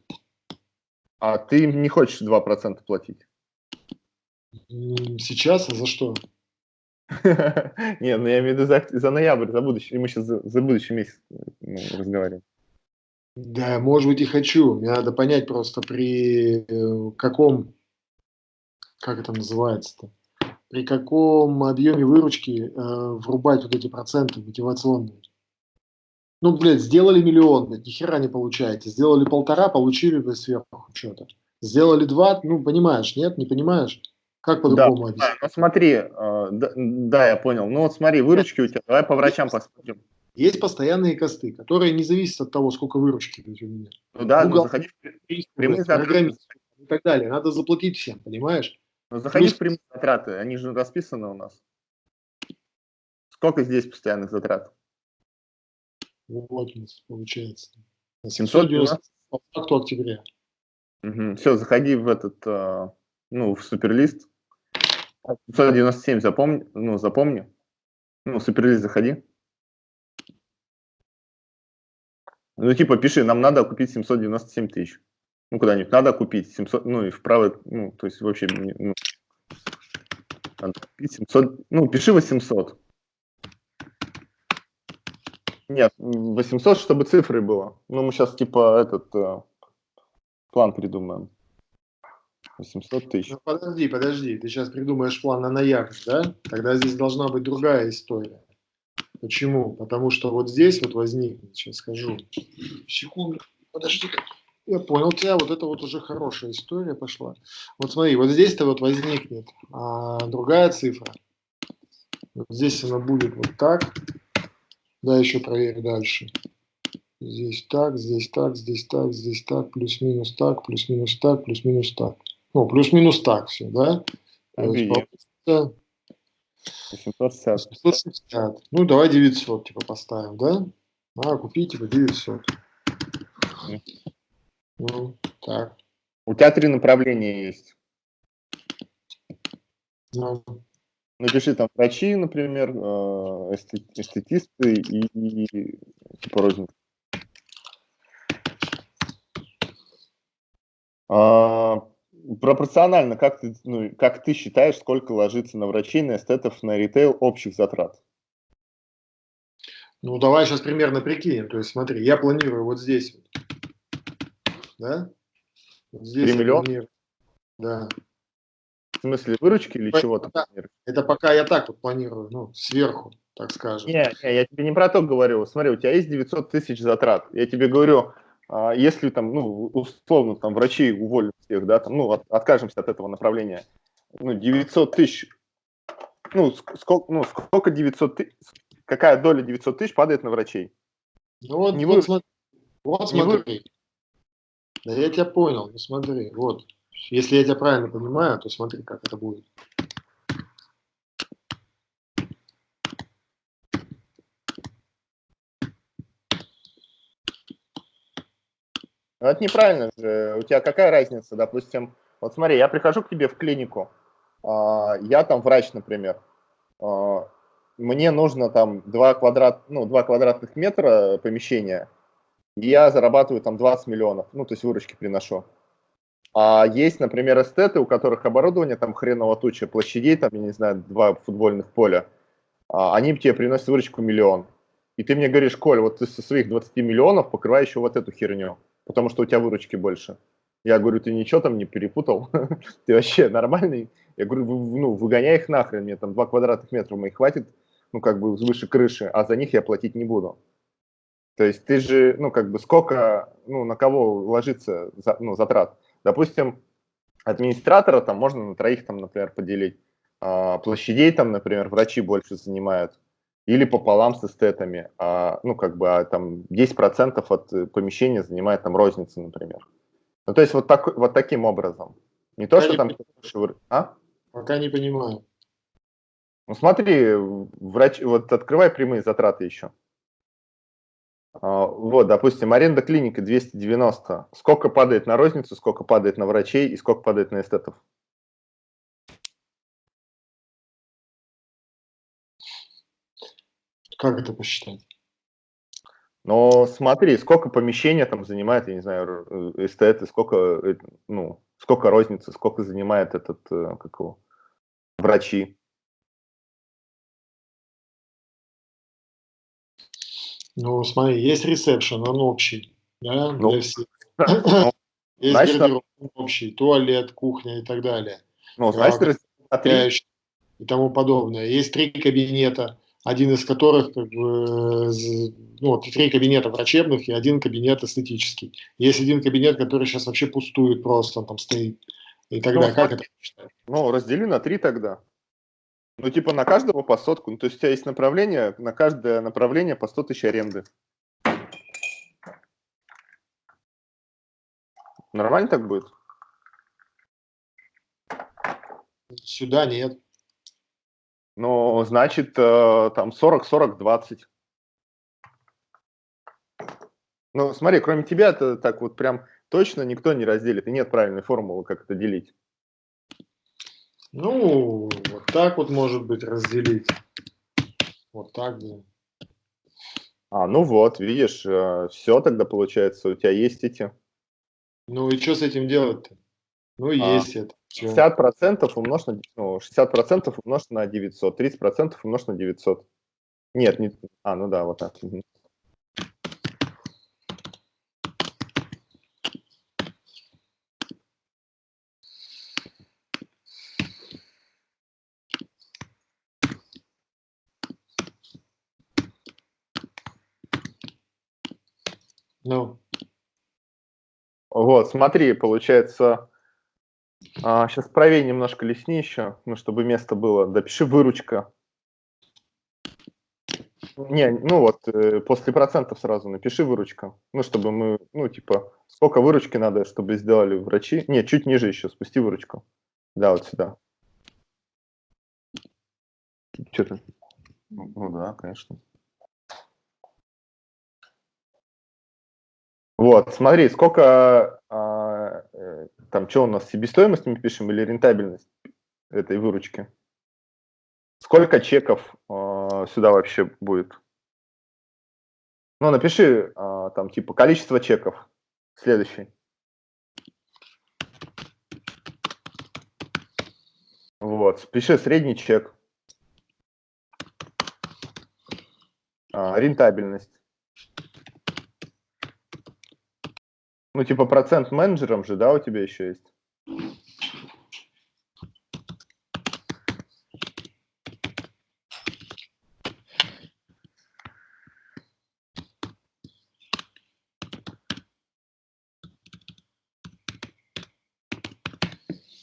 А ты им не хочешь 2% платить?
Сейчас? А за что?
Не, ну я имею в виду за, за ноябрь, за будущий. Мы сейчас за, за будущий месяц ну, разговариваем.
Да, может быть и хочу. Мне надо понять просто при э, каком, как это называется-то, при каком объеме выручки э, врубать вот эти проценты мотивационные. Ну, блядь, сделали миллион, блядь, ни хера не получаете. Сделали полтора, получили бы сверху что-то. Сделали два, ну, понимаешь, нет, не понимаешь? Как по-другому
да, объяснить? Да, ну, смотри, э, да, да, я понял. Ну, вот смотри, выручки у тебя, давай по врачам посмотрим.
Есть постоянные косты, которые не зависят от того, сколько выручки у меня.
Ну да, ну, заходи в
прямые затраты. И так далее. Надо заплатить всем, понимаешь?
Ну, заходи Плюс... в прямые затраты, они же расписаны у нас. Сколько здесь постоянных затрат?
Вот получается. 790 по факту октября.
Угу. Все, заходи в этот, э, ну, в суперлист. 597 запомни, ну, запомни. Ну, суперлист заходи. Ну, типа, пиши, нам надо купить 797 тысяч. Ну, куда-нибудь надо купить 700, ну, и в правой, ну, то есть вообще, ну, надо купить 700, ну, пиши 800. Нет, 800, чтобы цифры было. Ну, мы сейчас, типа, этот э, план придумаем. 800 тысяч. Ну,
подожди, подожди, ты сейчас придумаешь план на ноябрь, да? Тогда здесь должна быть другая история. Почему? Потому что вот здесь вот возникнет, сейчас скажу, секунду, подожди, я понял тебя, вот это вот уже хорошая история пошла. Вот смотри, вот здесь-то вот возникнет а, другая цифра. Вот здесь она будет вот так. Да, еще проверь дальше. Здесь так, здесь так, здесь так, здесь так, плюс-минус так, плюс-минус так, плюс-минус так. Ну, плюс-минус так все, да? Есть, 860. 860. Ну, давай 900, типа, поставим, да? А, купить, типа, 900. Ну, так.
У тебя три направления есть.
Ну.
Напиши там врачи, например, э, эстетисты и типа розница. А, пропорционально, как ты, ну, как ты считаешь, сколько ложится на врачей, на эстетов, на ритейл общих затрат?
Ну, давай сейчас примерно прикинем. То есть, смотри, я планирую вот здесь. Да?
Вот здесь 3 миллиона?
Да.
В смысле, выручки или чего-то?
Это пока я так вот планирую, ну, сверху, так скажем.
Не, не, я тебе не про то говорю. Смотри, у тебя есть 900 тысяч затрат. Я тебе говорю, если там, ну, условно, там врачи уволят всех, да, там, ну, от, откажемся от этого направления, ну, 900 тысяч, ну, сколько, ну, сколько 900 тысяч, какая доля 900 тысяч падает на врачей?
Ну, вот, не вот, вы... смотри, вот не смотри. Вы... Да я тебя понял, ну смотри, вот. Если я тебя правильно понимаю, то смотри, как это будет.
Ну, это неправильно же. У тебя какая разница, допустим, вот смотри, я прихожу к тебе в клинику, а, я там врач, например, а, мне нужно там 2, квадрат, ну, 2 квадратных метра помещения, и я зарабатываю там 20 миллионов, ну, то есть выручки приношу. А есть, например, эстеты, у которых оборудование там хреново туча, площадей, там, я не знаю, два футбольных поля, а, они тебе приносят выручку миллион. И ты мне говоришь, Коль, вот ты со своих 20 миллионов покрывай еще вот эту херню потому что у тебя выручки больше. Я говорю, ты ничего там не перепутал? ты вообще нормальный? Я говорю, ну, выгоняй их нахрен, мне там 2 квадратных метра моих хватит, ну, как бы выше крыши, а за них я платить не буду. То есть ты же, ну, как бы сколько, ну, на кого ложится, за, ну, затрат. Допустим, администратора там можно на троих там, например, поделить. А, площадей там, например, врачи больше занимают или пополам с эстетами, а, ну, как бы, а, там 10% от э, помещения занимает там розница, например. Ну, то есть вот, так, вот таким образом. Не то, Пока что там...
Понимаю. А? Пока не понимаю.
Ну, смотри, врач, вот открывай прямые затраты еще. А, вот, допустим, аренда клиники 290. Сколько падает на розницу, сколько падает на врачей и сколько падает на эстетов?
Как это посчитать?
Но смотри, сколько помещения там занимает, я не знаю, э, эстеты, сколько, э, ну, сколько розницы, сколько занимает этот, э, как его, врачи.
Ну, смотри, есть ресепшн, он общий, да,
ну,
для всех. Ну, есть значит, гардероб общий, туалет, кухня и так далее.
Ну, значит,
и тому подобное. Есть три кабинета, один из которых, как бы, ну, три кабинета врачебных и один кабинет эстетический. Есть один кабинет, который сейчас вообще пустует просто, он там стоит. И тогда ну, как это?
Ну, раздели на три тогда. Ну, типа на каждого по сотку. Ну, то есть у тебя есть направление, на каждое направление по 100 тысяч аренды. Нормально так будет?
Сюда нет.
Ну, значит, э, там 40-40-20. Ну, смотри, кроме тебя, это так вот прям точно никто не разделит, и нет правильной формулы, как это делить.
Ну, вот так вот может быть разделить. Вот так
да. А, ну вот, видишь, э, все тогда получается, у тебя есть эти.
Ну и что с этим делать-то? Ну, а, есть это.
60% умножить на, ну, 60% умножить на 900, 30% умножить на 900. Нет, не, а, ну да, вот так. Угу. Ну. Вот, смотри, получается, а, сейчас правее немножко лесни еще, ну, чтобы место было. Допиши выручка. Не, ну вот, э, после процентов сразу напиши выручка. Ну, чтобы мы, ну, типа, сколько выручки надо, чтобы сделали врачи. Не, чуть ниже еще, спусти выручку. Да, вот сюда. Что то Ну да, конечно. Вот, смотри, сколько, а, э, там, что у нас, себестоимость мы пишем или рентабельность этой выручки? Сколько чеков а, сюда вообще будет? Ну, напиши а, там, типа, количество чеков. Следующий. Вот, пиши средний чек. А, рентабельность. Ну, типа процент менеджером же, да, у тебя еще есть?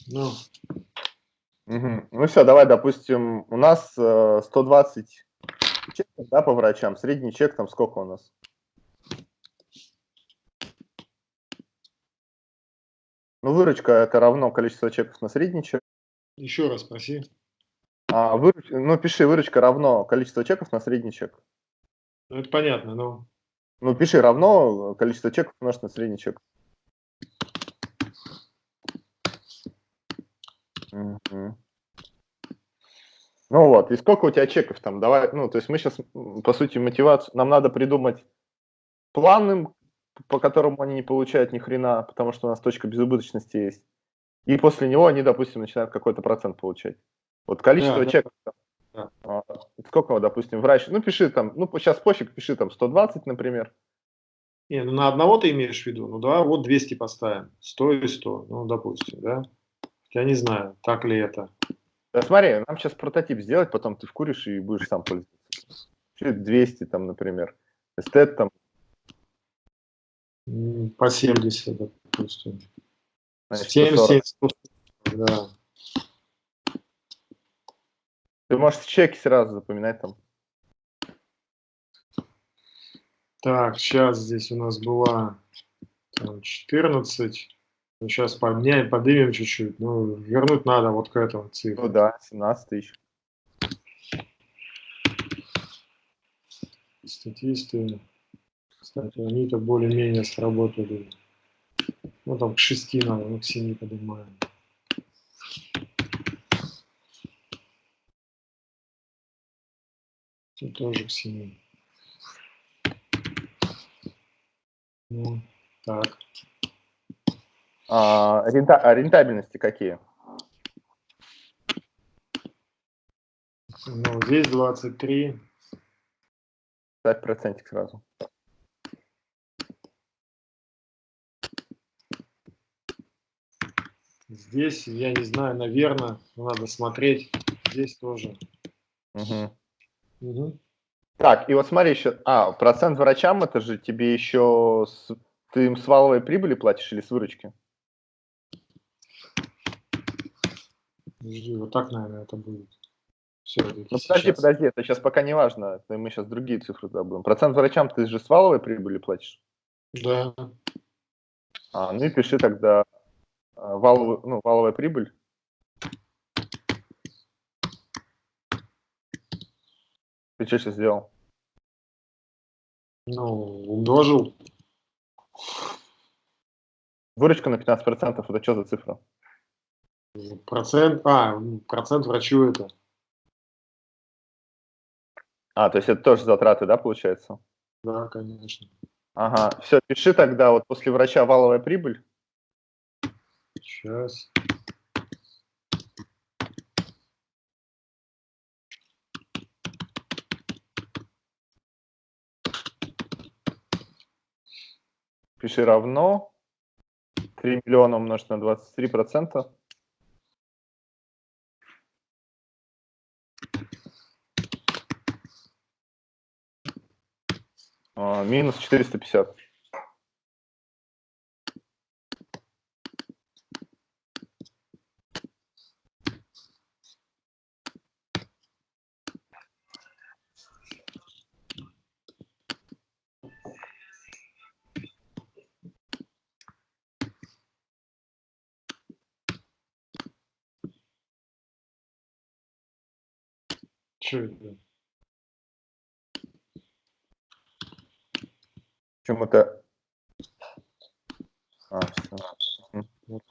Ну. Угу. Ну все, давай, допустим, у нас э, 120 чеков, да, по врачам. Средний чек там сколько у нас? Ну, выручка это равно количество чеков на средний чек.
Еще раз спроси.
А, выруч... Ну, пиши, выручка равно количество чеков на средний чек.
Ну, это понятно, но...
Ну, пиши равно количество чеков умножить на средний чек. Угу. Ну вот, и сколько у тебя чеков там? Давай, ну, то есть мы сейчас, по сути, мотивацию, нам надо придумать план по которому они не получают ни хрена, потому что у нас точка безубыточности есть. И после него они, допустим, начинают какой-то процент получать. Вот количество да, чеков. Да. А, сколько, допустим, врач, ну пиши там, ну сейчас пофиг, пиши там 120, например.
Не, ну на одного ты имеешь в виду, ну да, вот 200 поставим, 100 и 100, ну допустим, да. Я не знаю, так ли это.
Да смотри, нам сейчас прототип сделать, потом ты вкуришь и будешь сам пользоваться. 200 там, например. Эстет там
по 70, допустим. 70, да.
Ты можешь чеки сразу запоминать там.
Так, сейчас здесь у нас была там, 14. Ну, сейчас подняем, поднимем чуть-чуть. Ну, вернуть надо вот к этому цифру.
Ну да, 17 тысяч.
Статисты. Кстати, они-то более-менее сработали. Ну, там к 6 надо, ну, к 7 поднимаем. И тоже к 7. Ну, так.
А, рента, а рентабельности какие?
Ну, здесь 23.
Ставь процентик сразу.
Здесь, я не знаю, наверное, надо смотреть. Здесь тоже.
Угу.
Угу.
Так, и вот смотри еще, а, процент врачам, это же тебе еще, с, ты им с валовой прибыли платишь или с выручки?
Подожди, вот так, наверное, это будет. Все,
ну, подожди, сейчас. подожди, это сейчас пока не важно, это мы сейчас другие цифры забудем. Процент врачам ты же с валовой прибыли платишь?
Да.
А, ну и пиши тогда валовую, ну, валовая прибыль. Ты что сейчас сделал?
Ну, умножил.
Выручка на 15%, это что за цифра?
Процент, а, процент врачу это.
А, то есть это тоже затраты, да, получается?
Да, конечно.
Ага, все, пиши тогда вот после врача валовая прибыль.
Сейчас.
Пиши равно 3 миллиона умножить на 23 процента. А, минус 450.
Что это?
Почему-то... А, все. Вот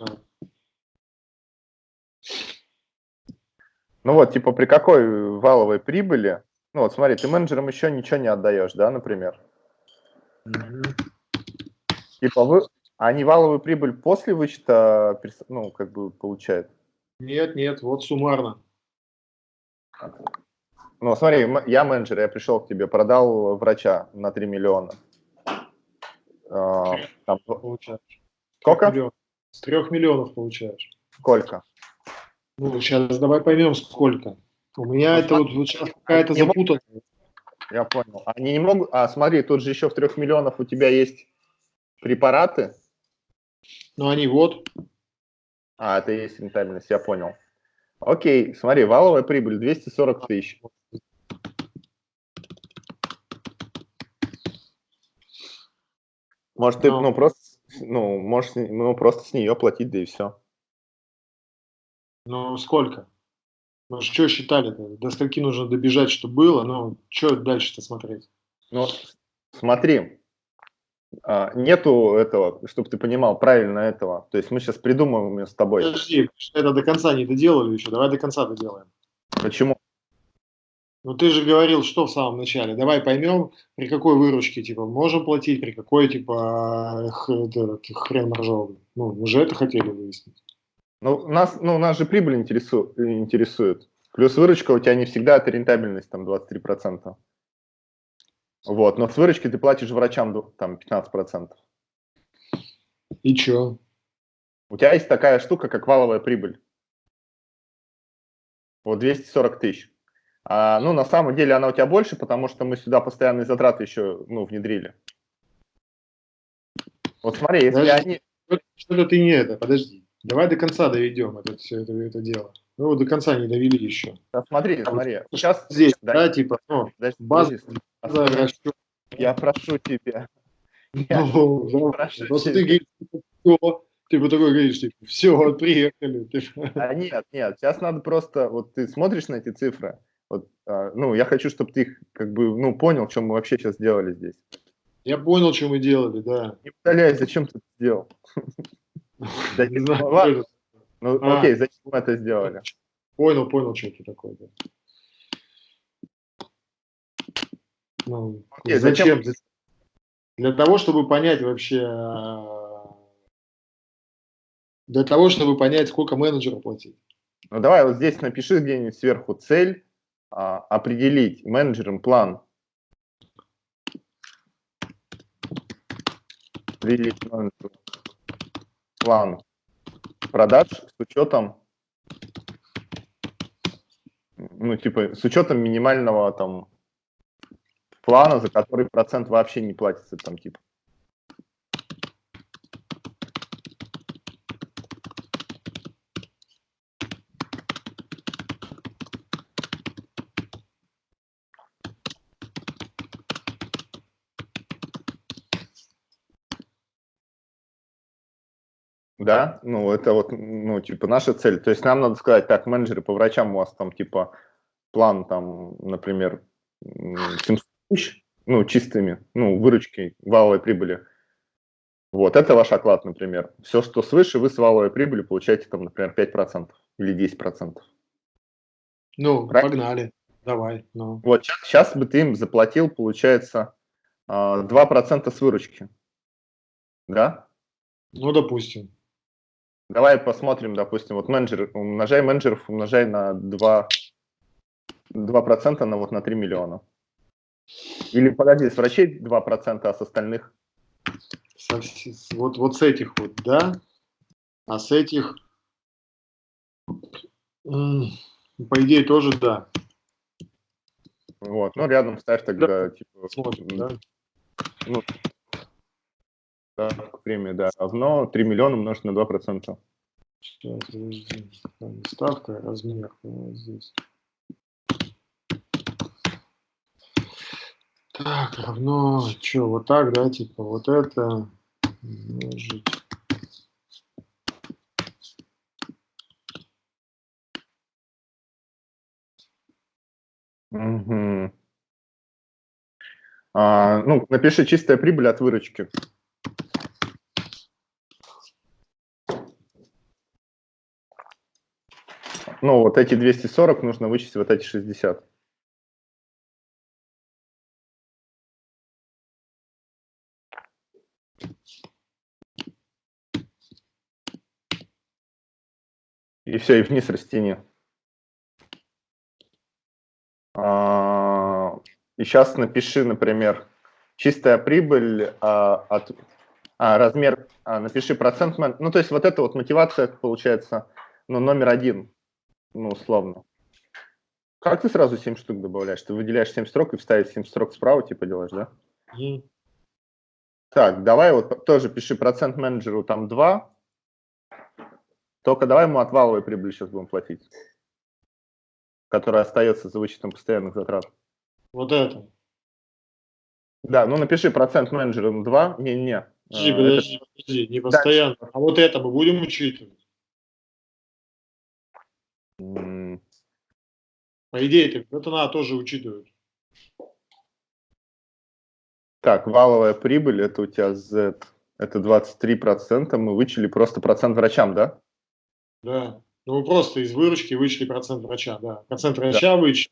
Ну вот, типа, при какой валовой прибыли, ну вот смотри, ты менеджерам еще ничего не отдаешь, да, например?
Угу.
Типа вы, они валовую прибыль после вычета, ну, как бы получают?
Нет, нет, вот суммарно.
Ну, смотри, я менеджер, я пришел к тебе, продал врача на 3 миллиона.
А, там, получаешь.
Сколько?
Миллионов. С трех миллионов получаешь.
Сколько?
Ну, сейчас давай поймем, сколько. У меня ну, это вот, вот сейчас какая-то запутанная.
Я понял. Они не могут... А, смотри, тут же еще в трех миллионов у тебя есть препараты.
Ну, они вот.
А, это и есть рентабельность, я понял. Окей, смотри, валовая прибыль 240 тысяч. Может, ты, ну, ну просто, ну, можешь, ну, просто с нее платить, да и все.
Ну, сколько? Ну, что считали-то? До скольки нужно добежать, что было? Ну, что дальше-то смотреть?
Ну, смотри, а, нету этого, чтобы ты понимал правильно этого. То есть мы сейчас придумываем с тобой.
Подожди, это до конца не доделали еще. Давай до конца доделаем.
Почему?
Ну ты же говорил, что в самом начале. Давай поймем, при какой выручке, типа, можем платить, при какой, типа, хрен моржовый. Ну, уже это хотели выяснить.
Ну, нас, ну, нас же прибыль интересу, интересует. Плюс выручка у тебя не всегда это рентабельность, там, 23%. Вот, но с выручки ты платишь врачам, там, 15%.
И чё?
У тебя есть такая штука, как валовая прибыль. Вот 240 тысяч. А, ну, на самом деле она у тебя больше, потому что мы сюда постоянные затраты еще ну, внедрили. Вот смотри, если подожди, они...
Что-то ты не это, подожди. Давай до конца доведем это, все это, это дело. Ну, вот до конца не довели еще.
Да, смотри, смотри.
Сейчас здесь, да, да типа, ну,
подожди, база, база Я прошу тебя. Я
ну, прошу тебя. ты говоришь, все, ты бы такой говоришь, типа, все, вот приехали.
А нет, нет, сейчас надо просто, вот ты смотришь на эти цифры, вот, а, ну, я хочу, чтобы ты их, как бы, ну, понял, что мы вообще сейчас делали здесь.
Я понял, что мы делали, да.
Не удаляй, зачем ты это сделал?
Не знаю,
Ну,
А.
окей, зачем мы это сделали?
Понял, понял, что это такое. Ну,
Окей,
зачем?
зачем?
Для того, чтобы понять вообще, для того, чтобы понять, сколько менеджеру платить.
Ну, давай вот здесь напиши где-нибудь сверху цель, определить менеджерам план. План продаж с учетом, ну, типа, с учетом минимального там плана, за который процент вообще не платится, там, типа. Да, ну это вот, ну типа наша цель. То есть нам надо сказать, так, менеджеры по врачам у вас там типа план там, например, м, 700 тысяч, ну чистыми, ну выручки, валовой прибыли. Вот, это ваш оклад, например. Все, что свыше, вы с валовой прибыли получаете там, например, 5% или 10%.
Ну,
Правильно.
погнали. Давай. Ну.
Вот сейчас бы ты им заплатил, получается, а, 2% с выручки. Да?
ну, допустим.
Давай посмотрим, допустим, вот менеджер, умножай менеджеров, умножай на 2, 2% на вот на 3 миллиона. Или подожди, с врачей 2%, а с остальных?
Вот, вот с этих вот, да. А с этих, по идее, тоже да.
Вот, ну рядом ставь тогда, типа,
Смотрим, да.
ну, ставка премия, да, равно 3 миллиона умножить на 2%.
Сейчас, подожди. Там Ставка, размер. вот здесь. Так, равно, что, вот так, да, типа, вот это умножить.
Мгм. А, ну, напиши чистая прибыль от выручки. Ну, вот эти 240 нужно вычесть вот эти 60. И все, и вниз растяни. А, И сейчас напиши, например, чистая прибыль а, от а, размер, а, напиши процент, ну то есть вот это вот мотивация получается, ну номер один, ну условно. Как ты сразу 7 штук добавляешь? Ты выделяешь 7 строк и вставить 7 строк справа, типа делаешь, да?
Мгм.
Так, давай вот тоже пиши процент менеджеру там 2, только давай ему от валовой прибыли сейчас будем платить, которая остается за вычетом постоянных затрат.
Вот это.
Да, ну напиши процент менеджером 2, не-не.
Подожди, подожди, подожди, не постоянно. А вот это мы будем учитывать?
Это,
По идее, так это надо тоже учитывать.
Так, валовая прибыль, это у тебя Z, это 23%, мы вычли просто процент врачам, да?
Да. Ну, мы просто из выручки вычли процент врача, да. Процент врача вычли.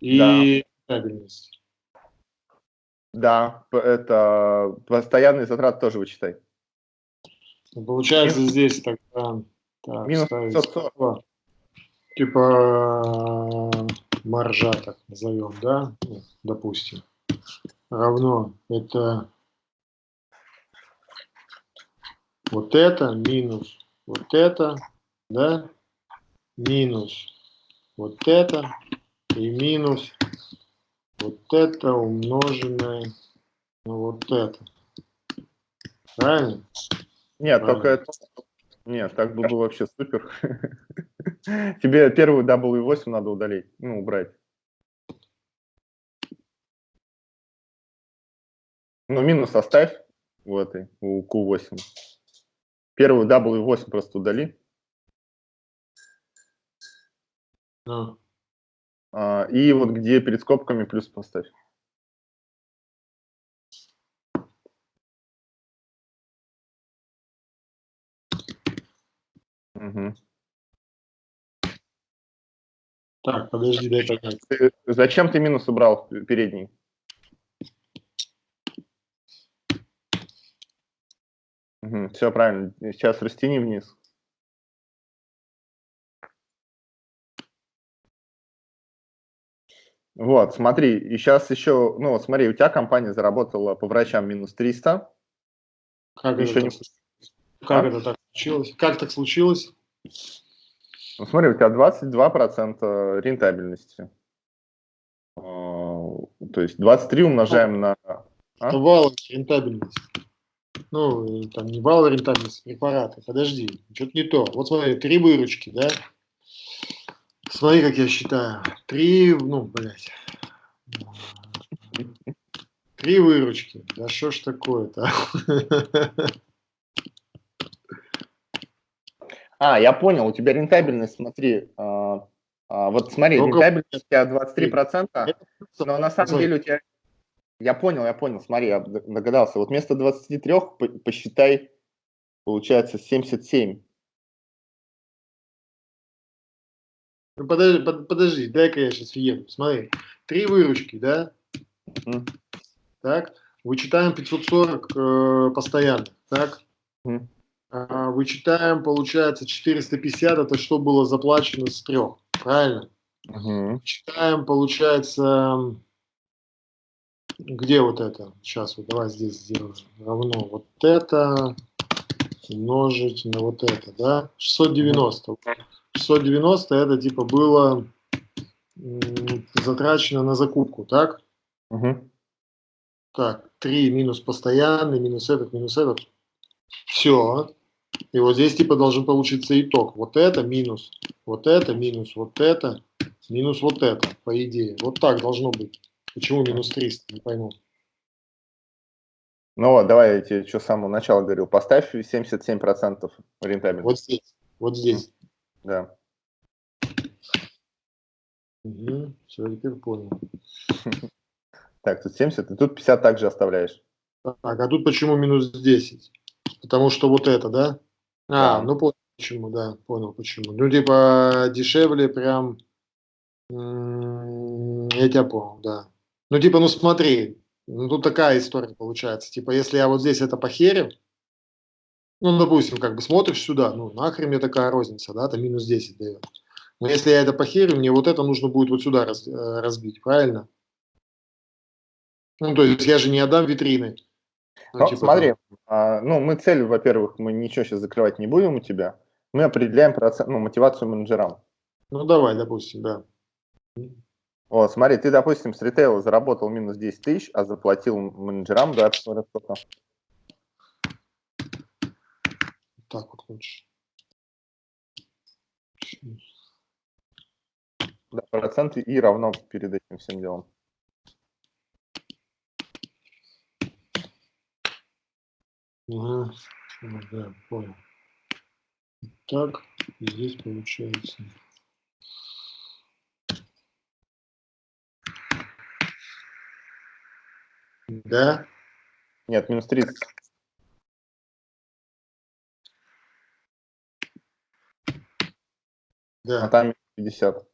И
Да.
рентабельность.
Да, это постоянные затраты тоже вычитай.
Ну, Получается здесь тогда так,
Минус
ставить
540.
Типа маржа, так назовем, да, допустим, равно это вот это минус вот это, да, минус вот это и минус вот это умноженное на вот это. Правильно?
Нет,
Правильно.
только это... Нет, так было бы вообще супер. Тебе первую W8 надо удалить, ну, убрать. Ну, минус оставь у этой, у Q8. Первую W8 просто удали.
Ну,
а, И вот где перед скобками плюс поставь. Угу.
Так, подожди, дай понять.
Зачем ты минус убрал передний? Угу, все правильно. Сейчас растяни вниз. Вот, смотри, и сейчас еще, ну, вот смотри, у тебя компания заработала по врачам минус 300.
Как, еще это, не... как а? это так случилось? Как так случилось?
Ну, смотри, у тебя 22% рентабельности. А, то есть 23 умножаем на...
А? Вал рентабельность. Ну, там не вал рентабельность препарата. Подожди, что-то не то. Вот смотри, три выручки, да? Смотри, как я считаю. Три, ну, блядь. Три выручки. Да что ж такое-то?
А, я понял, у тебя рентабельность, смотри, а, а, вот смотри, Только... рентабельность у тебя 23%, но на самом деле у тебя... Я понял, я понял, смотри, я догадался. Вот вместо 23 посчитай, получается 77.
Ну, подожди, под, подожди дай-ка я сейчас въеду. Смотри, три выручки, да? Mm. Так, вычитаем 540 э, постоянно, так? Mm. А, вычитаем, получается, 450, это что было заплачено с трех, правильно? Mm. Читаем, получается, где вот это? Сейчас, вот давай здесь сделаем. Равно вот это умножить на вот это, да? 690. Mm. 690 это типа было затрачено на закупку, так?
Угу.
Так, 3 минус постоянный, минус этот, минус этот. Все. И вот здесь типа должен получиться итог. Вот это минус, вот это минус, вот это, минус вот это, по идее. Вот так должно быть. Почему минус 300, не пойму.
Ну вот, давай я тебе что с самого начала говорил. Поставь 77% рентабельности.
Вот здесь, вот здесь.
Да.
Угу, все, теперь понял.
Так, тут 70, и тут 50 также оставляешь.
Так, а тут почему минус 10? Потому что вот это, да? А, да. ну понял почему, да, понял почему. Ну, типа, дешевле прям... Я тебя понял, да. Ну, типа, ну смотри, ну тут такая история получается. Типа, если я вот здесь это похерю, ну, допустим, как бы смотришь сюда, ну, нахрен мне такая розница, да, там минус 10 дает. Но если я это похерю, мне вот это нужно будет вот сюда раз, э, разбить, правильно? Ну, то есть я же не отдам витрины.
Ну, ну, типа, смотри, а, ну, мы цель, во-первых, мы ничего сейчас закрывать не будем у тебя. Мы определяем процент, ну, мотивацию менеджерам.
Ну, давай, допустим, да.
Вот, смотри, ты, допустим, с ритейла заработал минус 10 тысяч, а заплатил менеджерам, да, сколько?
Так вот лучше.
Да, проценты и равно перед этим всем делом.
Ага, да, понял. Так, здесь получается. Да?
Нет, минус 30.
Да.
А там 50.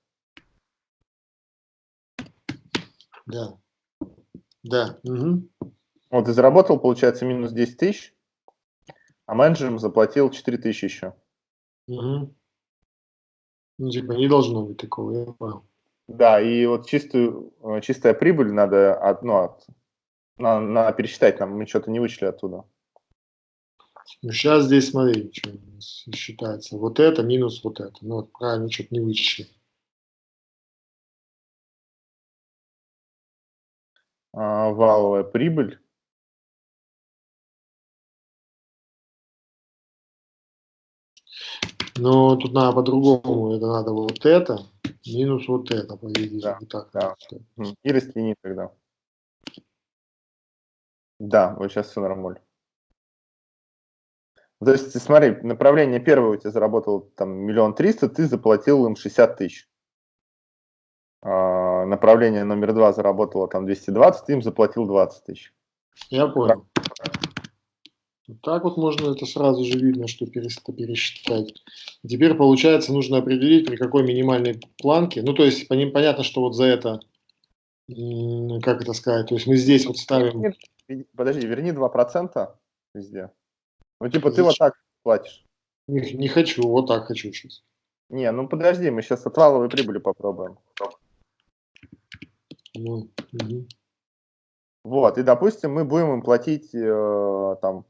Да. Да. Угу.
Вот, и заработал, получается, минус 10 тысяч, а менеджерам заплатил 4 тысячи еще.
Угу. Ну, типа, не должно быть такого, я понял.
Да, и вот чистую, э, чистая прибыль надо, от, ну, от, надо, надо пересчитать, нам мы что-то не вычли оттуда.
Ну, сейчас здесь, смотри, что считается. Вот это минус вот это. Ну, вот правильно, что-то не вычли.
А, валовая прибыль.
Но тут надо по-другому. Это надо вот это минус вот это, по идее. Да, вот так,
да. И растяни тогда. Да, вот сейчас все нормально. То есть, смотри, направление первое у тебя заработало там миллион триста, ты заплатил им 60 тысяч. А, направление номер два заработало там 220, ты им заплатил 20 тысяч.
Я понял. Так вот можно это сразу же видно, что пересчитать. Теперь, получается, нужно определить, при какой минимальной планке. Ну, то есть, понятно, что вот за это, как это сказать, то есть мы здесь вот ставим...
Подожди, верни 2% везде. Ну, типа, ты вот так платишь.
Не, не хочу, вот так хочу сейчас.
Не, ну подожди, мы сейчас от валовой прибыли попробуем. Ну, угу. Вот, и, допустим, мы будем им платить э, там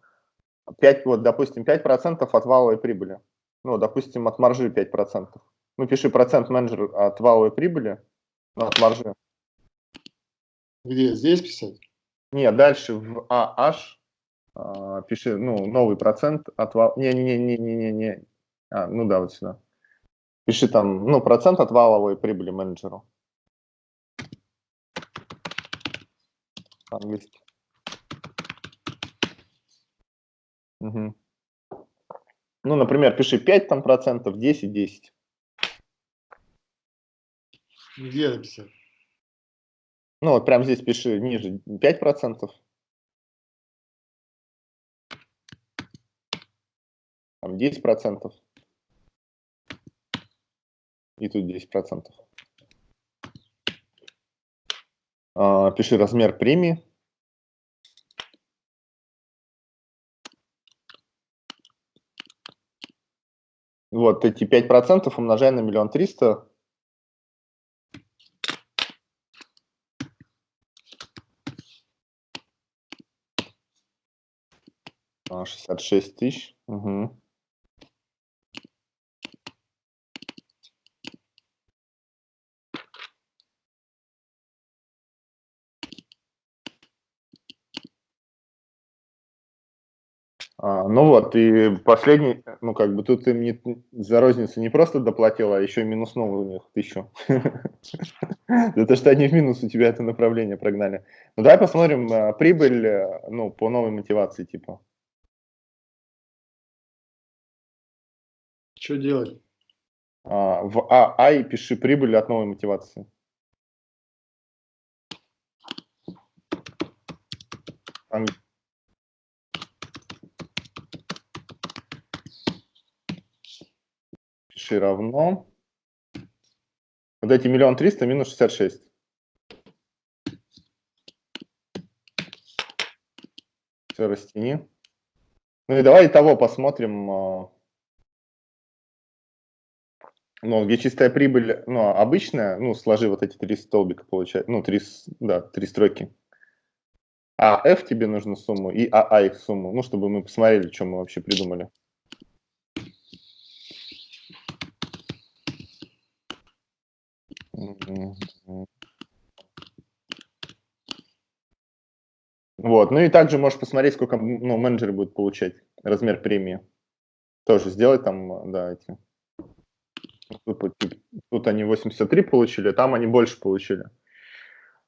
5, вот, допустим, 5% от валовой прибыли. Ну, допустим, от маржи 5%. Ну, пиши процент менеджер от валовой прибыли, ну, от маржи.
Где? Здесь писать?
Нет, дальше в AH а, пиши, ну, новый процент от вал... Не-не-не-не-не-не. А, ну да, вот сюда. Пиши там, ну, процент от валовой прибыли менеджеру. Английский. Угу. Ну, например, пиши 5 там процентов, 10, 10.
Где написать?
Ну, вот прямо здесь пиши ниже 5 процентов. Там 10 процентов. И тут 10 процентов. А, пиши размер премии. Вот эти 5% умножай на миллион триста. А, шестьдесят шесть тысяч. Угу. А, ну вот, и последний, ну как бы тут им не, за розницу не просто доплатил, а еще и минуснул у них тысячу. За то, что они в минус у тебя это направление прогнали. Ну давай посмотрим а, прибыль, э, ну, по новой мотивации типа.
Что делать?
А, в ААИ пиши прибыль от новой мотивации. Английский. Пиши равно. Вот эти миллион триста минус шестьдесят шесть. Все, растяни. Ну и давай того посмотрим. А, ну, где чистая прибыль, ну, обычная, ну, сложи вот эти три столбика, получается, ну, три, да, три строки. А F тебе нужно сумму и АА их сумму, ну, чтобы мы посмотрели, что мы вообще придумали. Вот, ну и также можешь посмотреть, сколько ну, менеджеры будут получать, размер премии. Тоже сделать там, да, эти. Тут, тут они 83 получили, там они больше получили.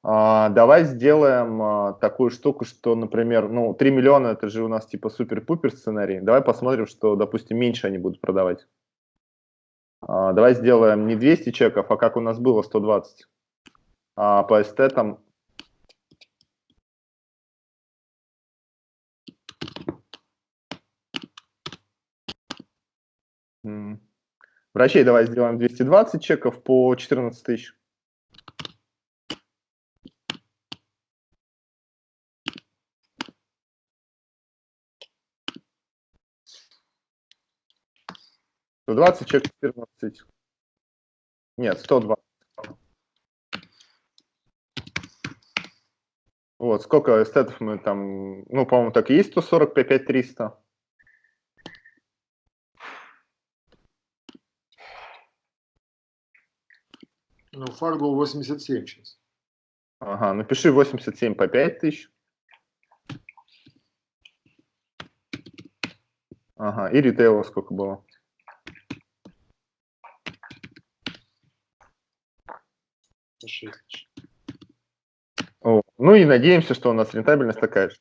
А, давай сделаем а, такую штуку, что, например, ну, 3 миллиона это же у нас типа супер-пупер сценарий. Давай посмотрим, что, допустим, меньше они будут продавать. А, давай сделаем не 200 чеков, а как у нас было 120. А по эстетам Врачей давай сделаем 220 чеков по 14 тысяч. Сто двадцать чек четырнадцать. Нет, сто два. Вот, сколько эстетов мы там, ну, по-моему, так и есть 140, 5, 300.
Ну, Fargo 87 сейчас.
Ага, напиши 87 по 5 тысяч. Ага, и ритейла сколько было? О, ну и надеемся, что у нас рентабельность такая же.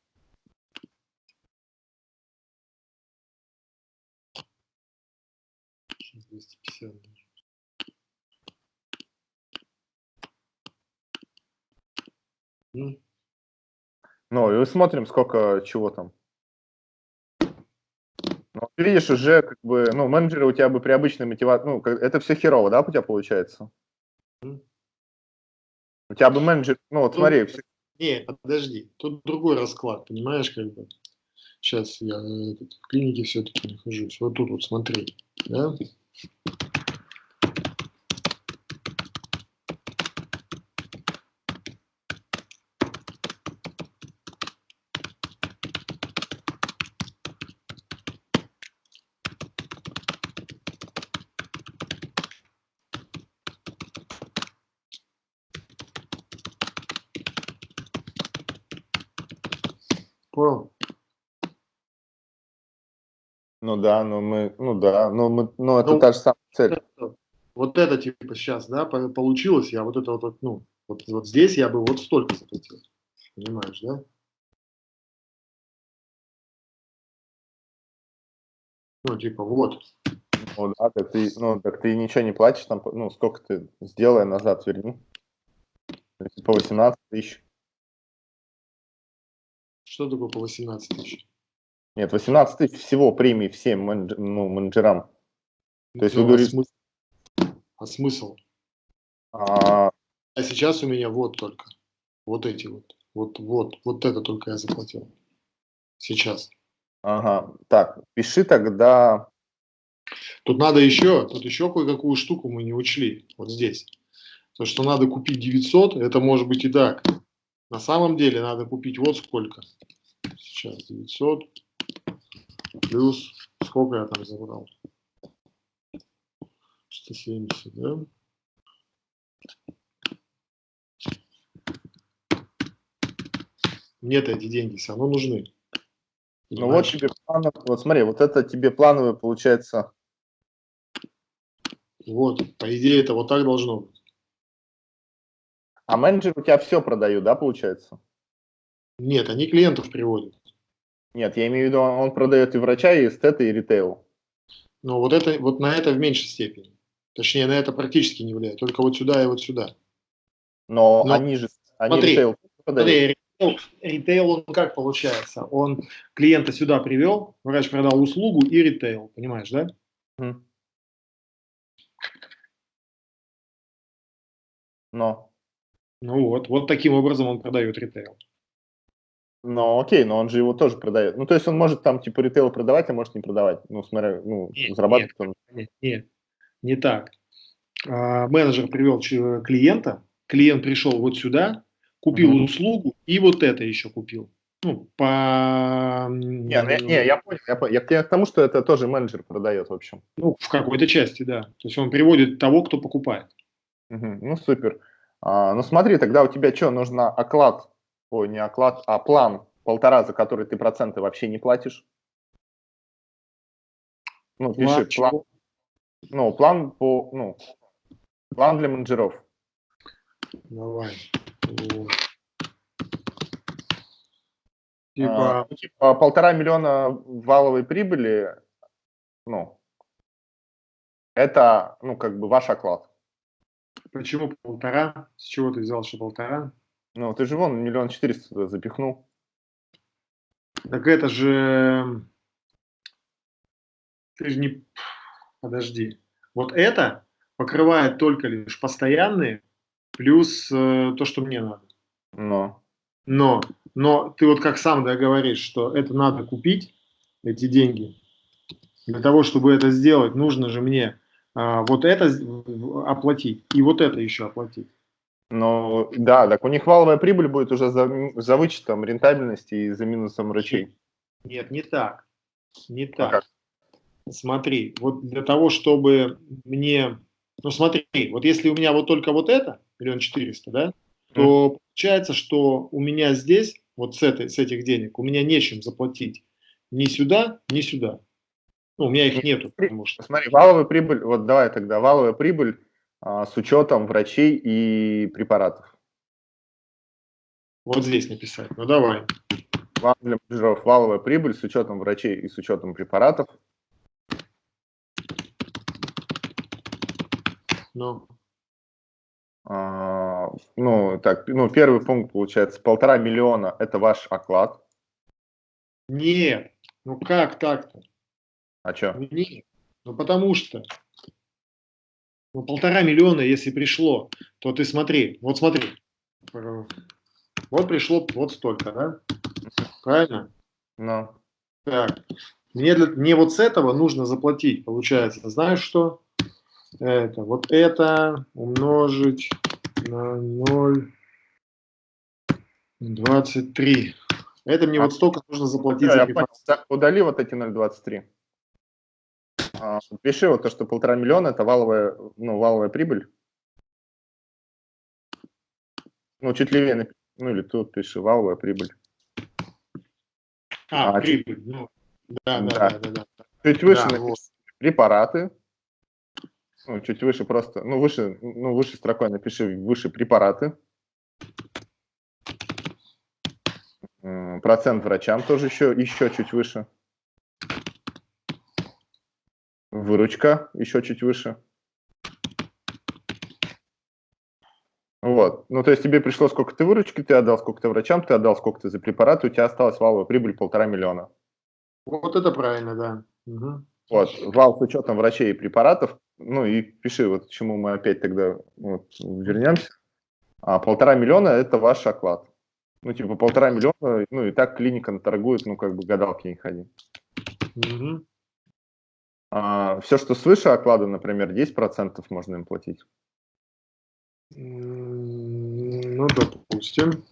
Ну, и смотрим, сколько чего там. Ну, видишь, уже как бы, ну, менеджеры у тебя бы при обычной мотивации, ну, это все херово, да, у тебя получается? У тебя бы менеджер, ну, вот
Тут-
смотри, все-
Не, подожди, тут другой расклад, понимаешь, как бы. Сейчас я э, в клинике все-таки нахожусь. Вот тут вот смотри, да? Понял?
ну да, ну мы, ну да, ну мы, ну это
Ну,
та же самая цель.
Вот это типа сейчас, да, по- получилось, я вот это вот, ну, вот, вот здесь я бы вот столько заплатил. Понимаешь, да? Ну, типа, вот.
Ну да, так ты, ну, так ты ничего не платишь, там, ну, сколько ты, сделай назад, верни. По 18 тысяч.
Что такое по 18 тысяч?
Нет, 18 тысяч всего премии всем менедж- ну, менеджерам. То есть вы
Ну, а
говорите-
смысл? А смысл?
А,
А сейчас у меня вот только. Вот эти вот. Вот, вот, вот это только я заплатил. Сейчас.
ага, так, пиши тогда,
Тут надо еще, тут еще кое-какую штуку мы не учли. Вот здесь. То, что надо купить 900, это может быть и так. На самом деле надо купить вот сколько. Сейчас 900 плюс сколько я там забрал? 170, да? Мне-то эти деньги все равно нужны.
ну вот тебе плановый, вот смотри, вот это тебе плановый получается,
Вот, по идее, это вот так должно быть.
а менеджер у тебя все продают, да, получается?
Нет, они клиентов приводят.
Нет, я имею в виду, он он продает и врача, и эстета, и ритейл.
Но вот это, вот на это в меньшей степени. Точнее, на это практически не влияет. Только вот сюда и вот сюда.
Но,
Но
они же, они
смотри,
ритейл продают.
Смотри, ритейл, он как получается? Он клиента сюда привел, врач продал услугу и ритейл, понимаешь, да?
Мгм. Но,
Ну вот, вот таким образом он продает ритейл.
Но окей, но он же его тоже продает. Ну, то есть он может там типа ритейл продавать, а может не продавать. Ну, смотря, ну,
Нет,
зарабатывать он.
Нет, нет, не так. А, менеджер привел ч- клиента, клиент пришел вот сюда, купил
Мгм.
услугу и вот это еще купил. Ну, по...
Не, ну, я- не, я понял, я, понял. я к тому, что это тоже менеджер продает, в общем.
Ну, в какой-то части, да. То есть он приводит того, кто покупает.
Мгм, Ну, супер. А, ну, смотри, тогда у тебя что, нужно оклад, ой, не оклад, а план полтора, за который ты проценты вообще не платишь? Ну, пиши,
План
план,
чего?
ну, план по, ну, план для менеджеров.
Давай.
А,
Типа,
ну, типа, полтора миллиона валовой прибыли, ну, это, ну, как бы ваш оклад.
почему полтора? С чего ты взял, что полтора?
Ну, ты же вон миллион четыреста туда запихнул.
Так это же... Ты же не... Подожди. Вот это покрывает только лишь постоянные, плюс э, то, что мне надо.
Но,
Но, но ты вот как сам да, говоришь, что это надо купить, эти деньги. Для того, чтобы это сделать, нужно же мне а, вот это оплатить и вот это еще оплатить.
Ну, да, так у них валовая прибыль будет уже за, за вычетом рентабельности и за минусом врачей.
Нет, не так. Не
А
так.
как?
Смотри, вот для того, чтобы мне... Ну смотри, вот если у меня вот только вот это, миллион четыреста, да, то получается, что у меня здесь, вот с, этой, с этих денег, у меня нечем заплатить ни сюда, ни сюда. Ну, у меня их нету, потому что...
Смотри, валовая прибыль, вот давай тогда, валовая прибыль а, с учетом врачей и препаратов.
Вот здесь написать. Ну давай.
План для менеджеров валовая прибыль с учетом врачей и с учетом препаратов.
Ну,
А, ну, так, ну, первый пункт получается полтора миллиона – это ваш оклад.
нет. Ну как так-то?
А что?
Нет. Ну потому что ну, полтора миллиона, если пришло, то ты смотри, вот смотри, вот пришло вот столько, да? Правильно?
Ну.
Так, мне, для, мне вот с этого нужно заплатить, получается, знаешь что? Это, вот это умножить на 0,23. Это мне а, вот столько нужно заплатить.
Да, за удали вот эти 0,23. А, пиши вот то, что полтора миллиона – это валовая, ну, валовая прибыль. Ну, чуть левее, ну или тут пиши валовая прибыль.
А, а прибыль, ну, да, да, да, да, да.
Чуть выше да, вот. препараты. Ну, чуть выше просто, ну, выше, ну, выше строкой напиши выше препараты. Процент врачам тоже еще, еще чуть выше. Выручка еще чуть выше. Вот. Ну, то есть тебе пришло, сколько ты выручки ты отдал, сколько ты врачам ты отдал, сколько ты за препараты, у тебя осталась валовая прибыль полтора миллиона.
Вот это правильно, да. Угу.
Вот, вал с учетом врачей и препаратов, ну и пиши, вот к чему мы опять тогда вот, вернемся. А полтора миллиона – это ваш оклад. Ну, типа полтора миллиона, ну и так клиника торгует, ну, как бы гадалки не ходи. Угу. А, все, что свыше оклада, например, 10% можно им платить.
Ну, допустим.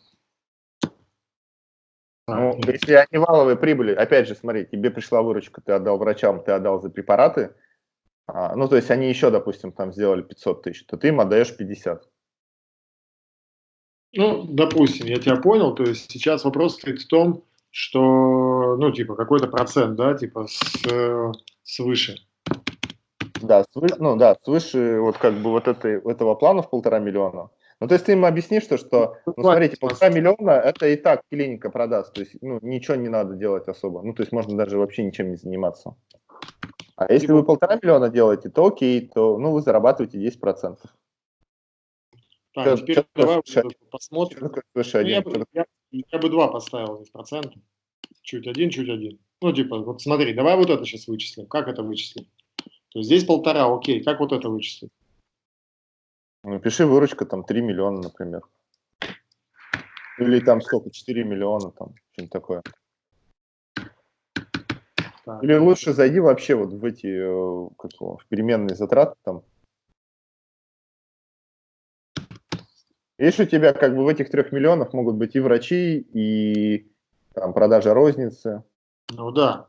Ну, если они валовые прибыли, опять же, смотри, тебе пришла выручка, ты отдал врачам, ты отдал за препараты, а, ну, то есть они еще, допустим, там сделали 500 тысяч, то ты им отдаешь 50.
Ну, допустим, я тебя понял, то есть сейчас вопрос стоит в том, что, ну, типа, какой-то процент, да, типа, с, э, свыше.
Да, свыше, ну да, свыше вот как бы вот этой, этого плана в полтора миллиона. Ну, то есть ты им объяснишь, что, что ну, смотрите, полтора миллиона это и так клиника продаст, то есть, ну, ничего не надо делать особо. Ну, то есть можно даже вообще ничем не заниматься. А если вы полтора миллиона делаете, то окей, то, ну, вы зарабатываете 10%.
Так, что, теперь что давай посмотрим. Ну, я, я бы два поставил здесь процента. Чуть один, чуть один. Ну, типа, вот смотри, давай вот это сейчас вычислим. Как это вычислим? То есть здесь полтора, окей. Как вот это вычислить?
Ну, пиши выручка там 3 миллиона, например. Или там сколько, 4 миллиона, там, что-нибудь такое. Так. Или лучше зайди вообще вот в эти, э, как его, в переменные затраты там. Видишь, у тебя как бы в этих трех миллионах могут быть и врачи, и там продажа розницы.
Ну да.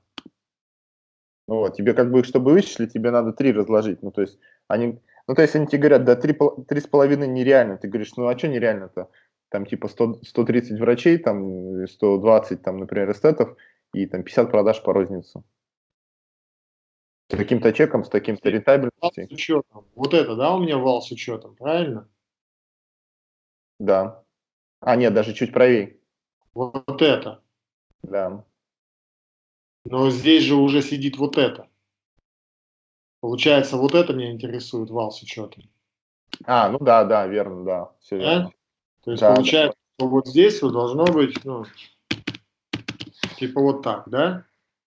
Ну вот, тебе как бы, чтобы вычислить, тебе надо три разложить. Ну, то есть, они, ну, то есть, они тебе говорят, да, три, три с половиной нереально. Ты говоришь, ну, а что нереально-то? Там, типа, 100, 130 врачей, там, 120, там, например, эстетов, и там 50 продаж по рознице. С таким-то чеком, с таким-то рентабельностью.
Вот это, да, у меня вал с учетом, правильно?
Да. А, нет, даже чуть правее.
Вот это.
Да.
Но здесь же уже сидит вот это. Получается, вот это меня интересует вал с учетом.
А, ну да, да, верно, да. Все верно.
То есть да, получается, да. что вот здесь вот должно быть, ну, типа вот так, да?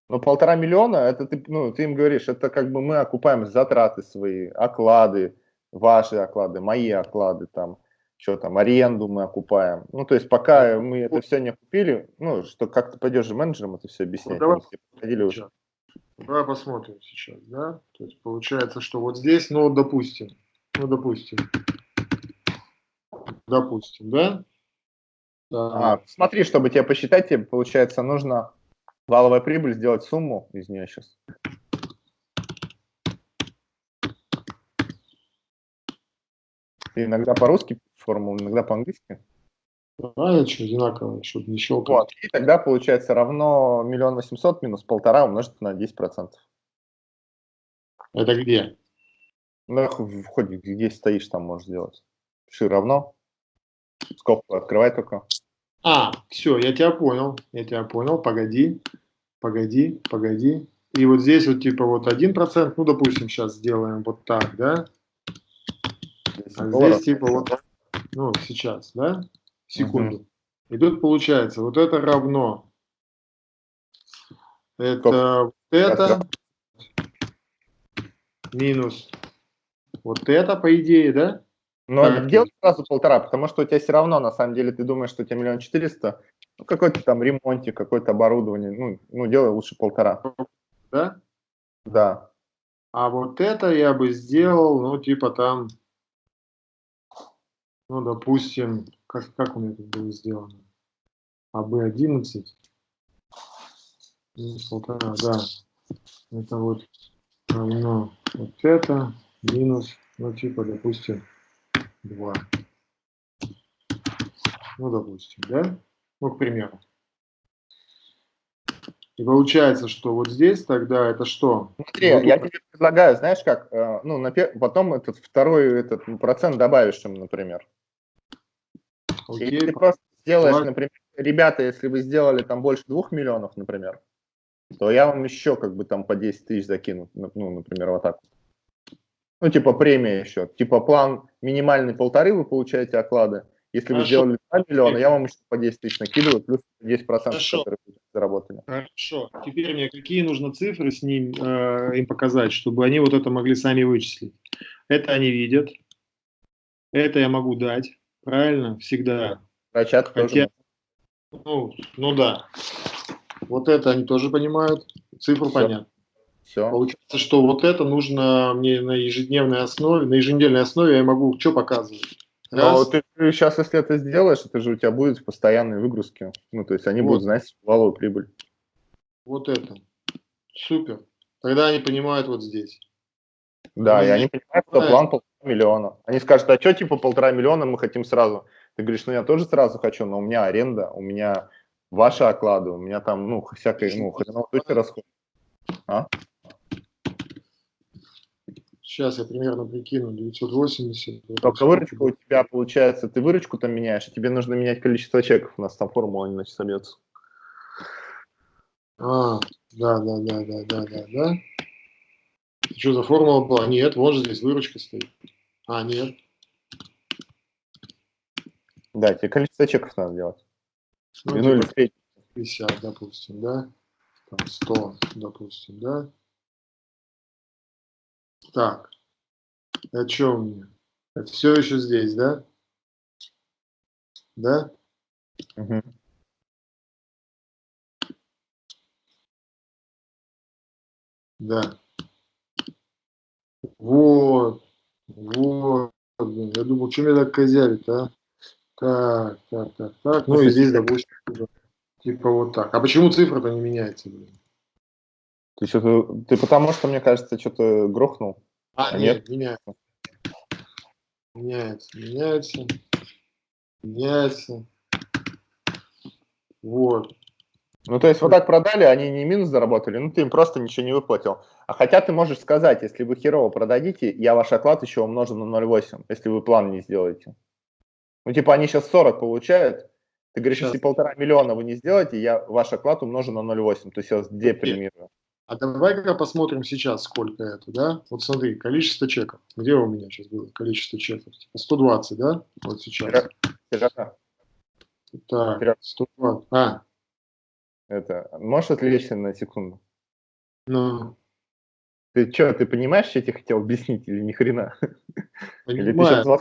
Ну, полтора миллиона, это ты, ну, ты им говоришь, это как бы мы окупаем затраты свои, оклады, ваши оклады, мои оклады, там, что там, аренду мы окупаем. Ну, то есть пока мы это все не купили, ну, что как ты пойдешь же менеджерам это все объяснять. Ну,
давай, уже. давай посмотрим сейчас, да? То есть получается, что вот здесь, ну, допустим, ну, допустим, допустим, да?
А, смотри, чтобы тебе посчитать, тебе, получается, нужно валовая прибыль сделать сумму из нее сейчас. Ты иногда по-русски формулу, иногда по-английски.
А, что, одинаково, чтобы не щелкать.
Вот, и тогда получается равно миллион восемьсот минус полтора умножить на 10%.
Это где?
Ну, хоть где стоишь, там можешь сделать. Пиши равно. Скобку открывай только.
А, все, я тебя понял. Я тебя понял. Погоди, погоди, погоди. И вот здесь вот типа вот один процент, ну, допустим, сейчас сделаем вот так, да? А здесь типа вот ну, сейчас, да, секунду. Угу. И тут получается, вот это равно, это, Стоп. это, минус вот это, по идее, да?
Но так. делай сразу полтора, потому что у тебя все равно, на самом деле, ты думаешь, что у тебя миллион четыреста, ну, какой-то там ремонтик, какое-то оборудование, ну, ну, делай лучше полтора.
Да?
Да.
А вот это я бы сделал, ну, типа там, ну, допустим, как, как у меня это было сделано? АБ-11, минус полтора, да. Это вот равно вот это минус, ну, типа, допустим, 2. Ну, допустим, да? Ну, к примеру. И получается, что вот здесь тогда это что?
Смотри, вот я тебе предлагаю, знаешь как, э, ну, на, потом этот второй этот процент добавишь им, например. Окей. Если ты просто сделаешь, Давай. например, ребята, если вы сделали там больше двух миллионов, например, то я вам еще как бы там по 10 тысяч закину, ну, например, вот так. Ну, типа премия еще. Типа план минимальный полторы вы получаете оклады. Если Хорошо. вы сделали 2 миллиона, я вам еще по 10 тысяч накидываю, плюс 10%, Хорошо. которые вы заработали.
Хорошо. Теперь мне какие нужно цифры с ним э, им показать, чтобы они вот это могли сами вычислить? Это они видят. Это я могу дать. Правильно? Всегда.
Хотя,
тоже. Ну, ну да. Вот это они тоже понимают. Цифру Все. понятно. Все. Получается, что вот это нужно мне на ежедневной основе, на еженедельной основе я могу что показывать?
Но ты, сейчас, если это сделаешь, это же у тебя будет постоянные выгрузки. Ну, то есть они вот. будут знать валовую прибыль.
Вот это. Супер. Тогда они понимают вот здесь.
Да, и они понимают, что план миллиона. Они скажут, а что типа полтора миллиона мы хотим сразу? Ты говоришь, ну я тоже сразу хочу, но у меня аренда, у меня ваши оклады, у меня там, ну, всякое, ну, хреново расход. А?
Сейчас я примерно прикину 980.
Только выручка у тебя получается, ты выручку там меняешь, тебе нужно менять количество чеков, у нас там формула иначе собьется.
А, да, да, да, да, да, да, да. Что за формула была? Нет, вот же здесь выручка стоит. А, нет.
Да, тебе количество чеков надо делать.
Ну, ну или 50, допустим, да? Там 100, допустим, да? Так, а что у меня? Это все еще здесь, да? Да? Угу. Да. Вот. Вот. Я думал, что меня так козявит, а? Так, так, так, так. Ну и здесь, допустим, типа вот так. А почему цифра-то не меняется, блин?
Ты что-то, ты потому что, мне кажется, что-то грохнул.
А, а нет, нет, меняется. Меняется, меняется, меняется. Вот.
Ну, то есть вот так продали, они не минус заработали, ну, ты им просто ничего не выплатил. А хотя ты можешь сказать, если вы херово продадите, я ваш оклад еще умножу на 0,8, если вы план не сделаете. Ну, типа, они сейчас 40 получают, ты говоришь, сейчас. если полтора миллиона вы не сделаете, я ваш оклад умножу на 0,8, то есть я вас депримирую.
А давай-ка посмотрим сейчас, сколько это, да? Вот смотри, количество чеков. Где у меня сейчас было количество чеков? Типа 120, да? Вот сейчас. Так, 120. А.
Это, можешь отвлечься на секунду?
Ну.
Ты что, ты понимаешь, что я тебе хотел объяснить или ни хрена?
Понимаю. Сейчас...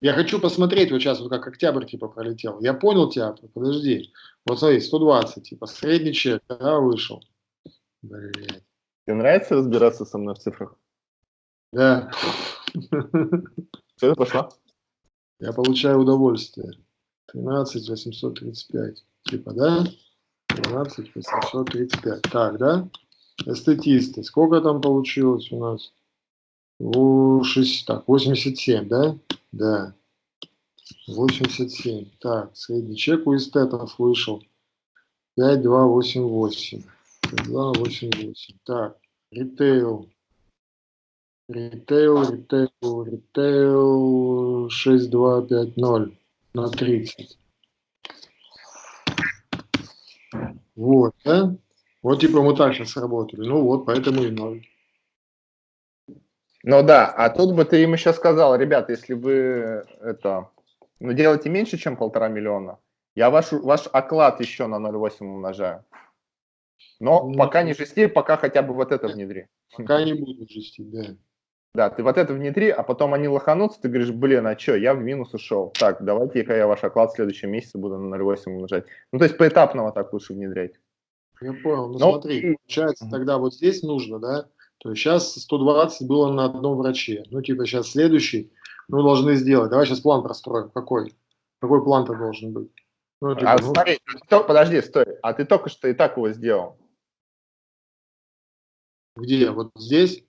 Я хочу посмотреть вот сейчас, вот как октябрь типа пролетел. Я понял тебя, подожди. Вот смотри, 120, типа средний чек, да, вышел.
Блять. Тебе нравится разбираться со мной в цифрах?
Да.
Все, пошла.
Я получаю удовольствие. 13 835. Типа, да? 13 835. Так, да? Эстетисты. Сколько там получилось у нас? О, 6, так, 87, да? Да. 87. Так, средний чек у эстетов вышел. 5288. 288. Так, ритейл. Ритейл, ритейл, ритейл 6250 на 30. Вот, да? Вот типа мы так сейчас работали. Ну вот, поэтому и ноль.
Ну да, а тут бы ты им еще сказал, ребята, если вы это, ну делаете меньше, чем полтора миллиона, я ваш, ваш оклад еще на 0,8 умножаю. Но ну, пока не жести, пока хотя бы вот это внедри.
Пока не буду жестить, да.
Да, ты вот это внедри, а потом они лоханутся, ты говоришь, блин, а что, я в минус ушел. Так, давайте-ка я ваш оклад в следующем месяце буду на 0,8 умножать. Ну, то есть поэтапно вот так лучше внедрять.
Я понял. Ну, Но... смотри, получается, тогда вот здесь нужно, да, то есть сейчас 120 было на одном враче. Ну, типа сейчас следующий мы должны сделать. Давай сейчас план простроим. Какой? Какой план-то должен быть?
Ну, типа, а, ну... смотри, то, подожди, стой. А ты только что и так его сделал.
Где? Вот здесь?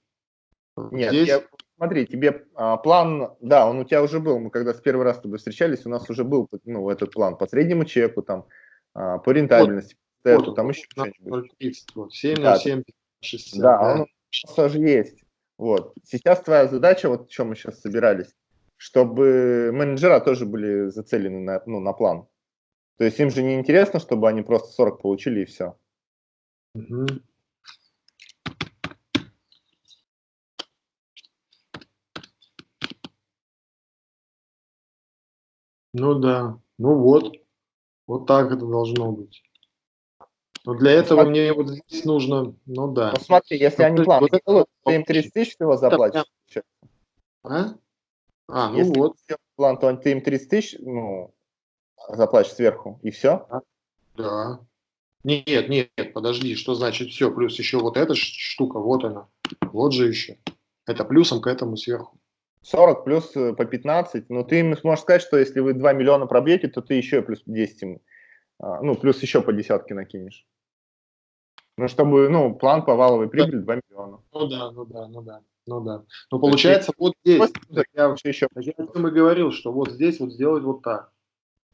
Нет, Здесь? Я, смотри, тебе а, план, да, он у тебя уже был, мы когда с первый раз с тобой встречались, у нас уже был ну, этот план по среднему чеку, там, а, по рентабельности, вот, вот, там еще что-нибудь. 7 на 7, 60, да, да, он у нас тоже есть. Вот. Сейчас твоя задача, вот в чем мы сейчас собирались, чтобы менеджера тоже были зацелены на, ну, на план. То есть им же не интересно, чтобы они просто 40 получили и все. Угу.
Ну да, ну вот, вот так это должно быть. Но для ну, этого смотри. мне вот здесь нужно, ну да.
Ну смотри, если ну, они план вот делают, ты им 30 тысяч всего заплатишь.
А? А, ну если вот.
план, то ты им 30 тысяч, ну, заплатишь сверху, и все?
Да. Нет, нет, подожди, что значит все, плюс еще вот эта штука, вот она, вот же еще. Это плюсом к этому сверху.
40 плюс э, по 15, но ты им сможешь сказать, что если вы 2 миллиона пробьете, то ты еще плюс 10 им, а, ну, плюс еще по десятке накинешь. Ну, чтобы, ну, план по валовой прибыли 2 миллиона.
Ну да, ну да, ну да, ну да. Ну, получается, вот здесь, я вообще еще, я и говорил, что вот здесь вот сделать вот так.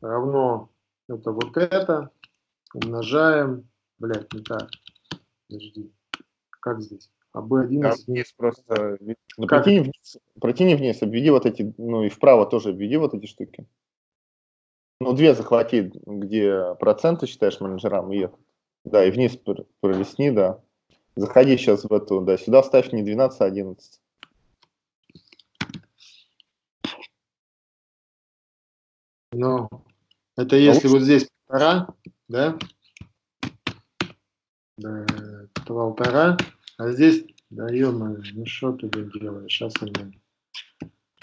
Равно это вот это, умножаем, блядь, не так, подожди, как здесь? А B11... Там
вниз просто... Ну, протяни вниз, протяни вниз, обведи вот эти, ну и вправо тоже обведи вот эти штуки. Ну, две захвати, где проценты считаешь менеджерам, и. Да, и вниз пролесни, да. Заходи сейчас в эту, да, сюда ставь не 12, а 11.
Ну, это если а вот здесь полтора, да? Да, полтора. А здесь, да ё ну что ты делаешь, сейчас они.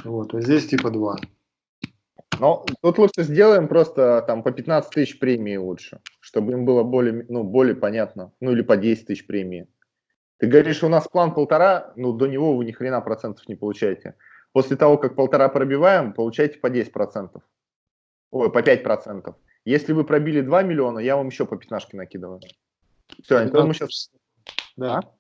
Вот, а здесь типа 2.
Ну, тут лучше сделаем просто там по 15 тысяч премии лучше, чтобы им было более, ну, более понятно. Ну, или по 10 тысяч премии. Ты говоришь, у нас план полтора, ну, до него вы ни хрена процентов не получаете. После того, как полтора пробиваем, получаете по 10 процентов. Ой, по 5 процентов. Если вы пробили 2 миллиона, я вам еще по пятнашке накидываю. Все, это мы сейчас...
Да. А?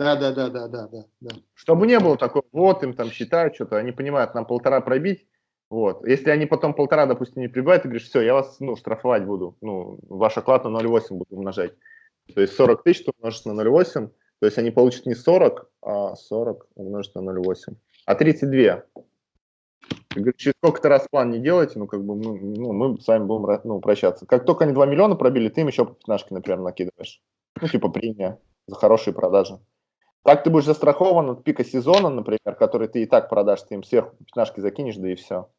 Да, да, да, да, да, да.
Чтобы не было такого, вот им там считают что-то, они понимают, нам полтора пробить, вот. Если они потом полтора, допустим, не прибавят, ты говоришь, все, я вас, ну, штрафовать буду, ну, ваш оклад на 0,8 буду умножать. То есть 40 тысяч ты умножишь на 0,8, то есть они получат не 40, а 40 умножить на 0,8, а 32. Ты говоришь, через сколько-то раз план не делайте, ну, как бы, ну, ну, мы с вами будем ну, прощаться. Как только они 2 миллиона пробили, ты им еще по 15, например, накидываешь. Ну, типа премия за хорошие продажи. Так ты будешь застрахован от пика сезона, например, который ты и так продашь, ты им сверху пятнашки закинешь, да и все.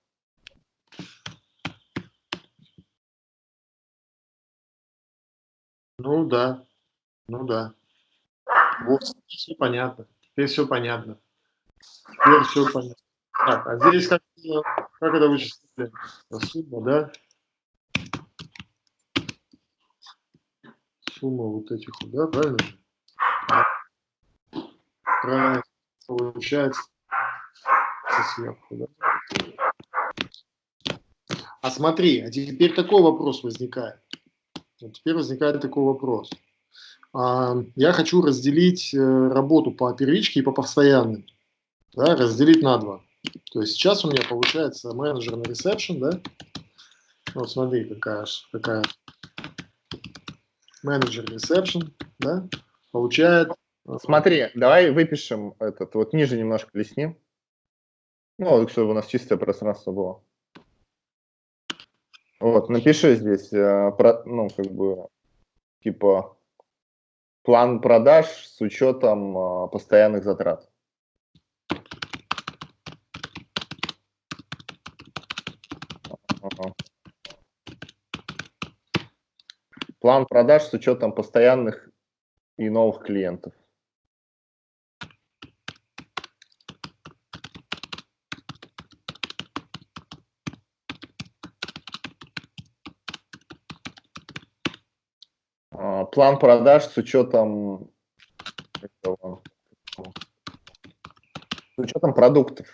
Ну да, ну да. Вот, все понятно. Теперь все понятно. Теперь все понятно. Так, а здесь как, как это вычислили? Сумма, да? Сумма вот этих, да, правильно? Правильно получается сверху. Да? А смотри, а теперь такой вопрос возникает. Вот теперь возникает такой вопрос. А, я хочу разделить э, работу по первичке и по постоянным. Да, разделить на два. То есть сейчас у меня получается менеджер на ресепшн, да? Вот смотри, какая, какая менеджер ресепшн, да? Получает
Смотри, давай выпишем этот, вот ниже немножко лесни. Ну, чтобы у нас чистое пространство было. Вот, напиши здесь, э, про, ну, как бы, типа, план продаж с учетом э, постоянных затрат. План продаж с учетом постоянных и новых клиентов. А, план продаж с учетом с учетом продуктов.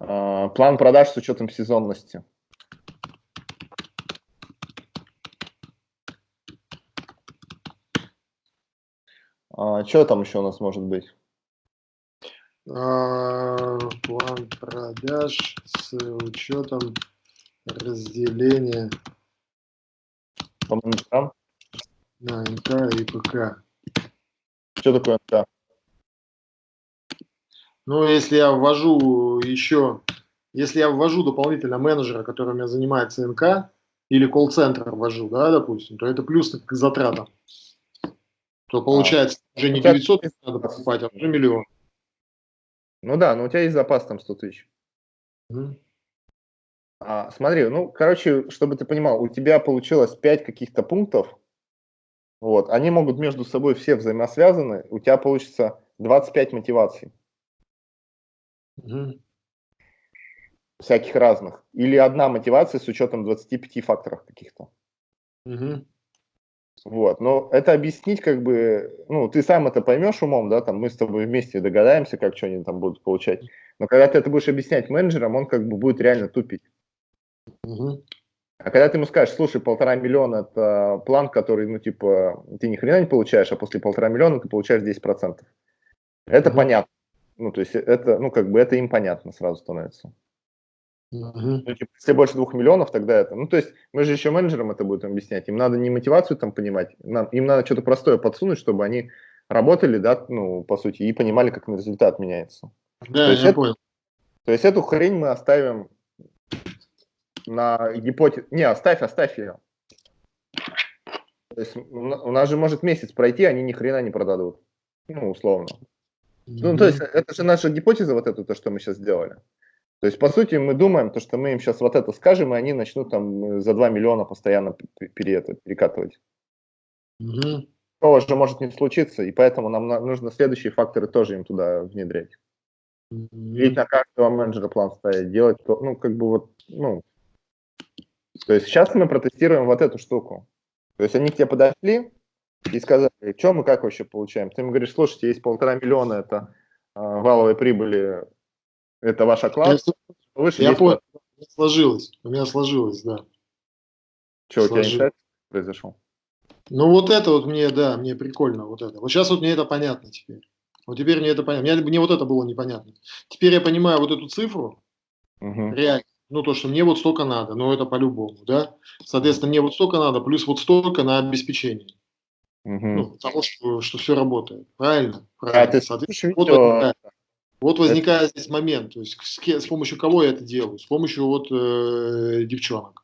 А, план продаж с учетом сезонности. А, что там еще у нас может быть?
А, план продаж с учетом разделения
по менеджерам?
на НК и ПК.
Что такое НК?
Ну, если я ввожу еще, если я ввожу дополнительно менеджера, который у меня занимается НК, или колл-центр ввожу, да, допустим, то это плюс к затратам. То получается а, уже не 900 надо покупать, а уже миллион.
Ну да, но у тебя есть запас там 100 тысяч. Mm. А, смотри, ну, короче, чтобы ты понимал, у тебя получилось 5 каких-то пунктов, вот, они могут между собой все взаимосвязаны, у тебя получится 25 мотиваций. Угу. Всяких разных. Или одна мотивация с учетом 25 факторов каких-то. Угу. Вот, но это объяснить как бы, ну, ты сам это поймешь умом, да, там мы с тобой вместе догадаемся, как что они там будут получать. Но когда ты это будешь объяснять менеджерам, он как бы будет реально тупить. Угу. А когда ты ему скажешь, слушай, полтора миллиона – это план, который, ну, типа, ты ни хрена не получаешь, а после полтора миллиона ты получаешь 10%. Это mm-hmm. понятно. Ну, то есть это, ну, как бы это им понятно сразу становится. Mm-hmm. Ну, типа, если больше двух миллионов, тогда это. Ну, то есть мы же еще менеджерам это будем объяснять. Им надо не мотивацию там понимать, нам, им надо что-то простое подсунуть, чтобы они работали, да, ну, по сути, и понимали, как результат меняется.
Да, то я
это,
понял.
То есть эту хрень мы оставим на гипотез... Не, оставь, оставь ее. То есть у нас же может месяц пройти, они ни хрена не продадут. Ну, условно. Ну, то есть это же наша гипотеза, вот это, то, что мы сейчас сделали. То есть, по сути, мы думаем, то, что мы им сейчас вот это скажем, и они начнут там за 2 миллиона постоянно пере, это, перекатывать. Угу. Такого же может не случиться, и поэтому нам нужно следующие факторы тоже им туда внедрять. Угу. Ведь на каждого менеджера план ставить, делать, то, ну, как бы вот, ну, то есть сейчас мы протестируем вот эту штуку. То есть они к тебе подошли и сказали, что мы как вообще получаем? Ты им говоришь, слушайте, есть полтора миллиона, это э, валовой прибыли, это ваш оклад.
Я, Выше я понял, у меня сложилось, у меня сложилось, да.
Что, у тебя инсайт произошел?
Ну вот это вот мне, да, мне прикольно, вот это. Вот сейчас вот мне это понятно теперь. Вот теперь мне это понятно. Мне, мне вот это было непонятно. Теперь я понимаю вот эту цифру, угу. реально ну, то, что мне вот столько надо, но это по-любому, да. Соответственно, мне вот столько надо, плюс вот столько на обеспечение. Угу. Ну, потому что, что все работает. Правильно? Правильно. А, ты Соответственно, вот, возникает, вот возникает это... здесь момент, то есть с, с помощью кого я это делаю? С помощью вот э, девчонок.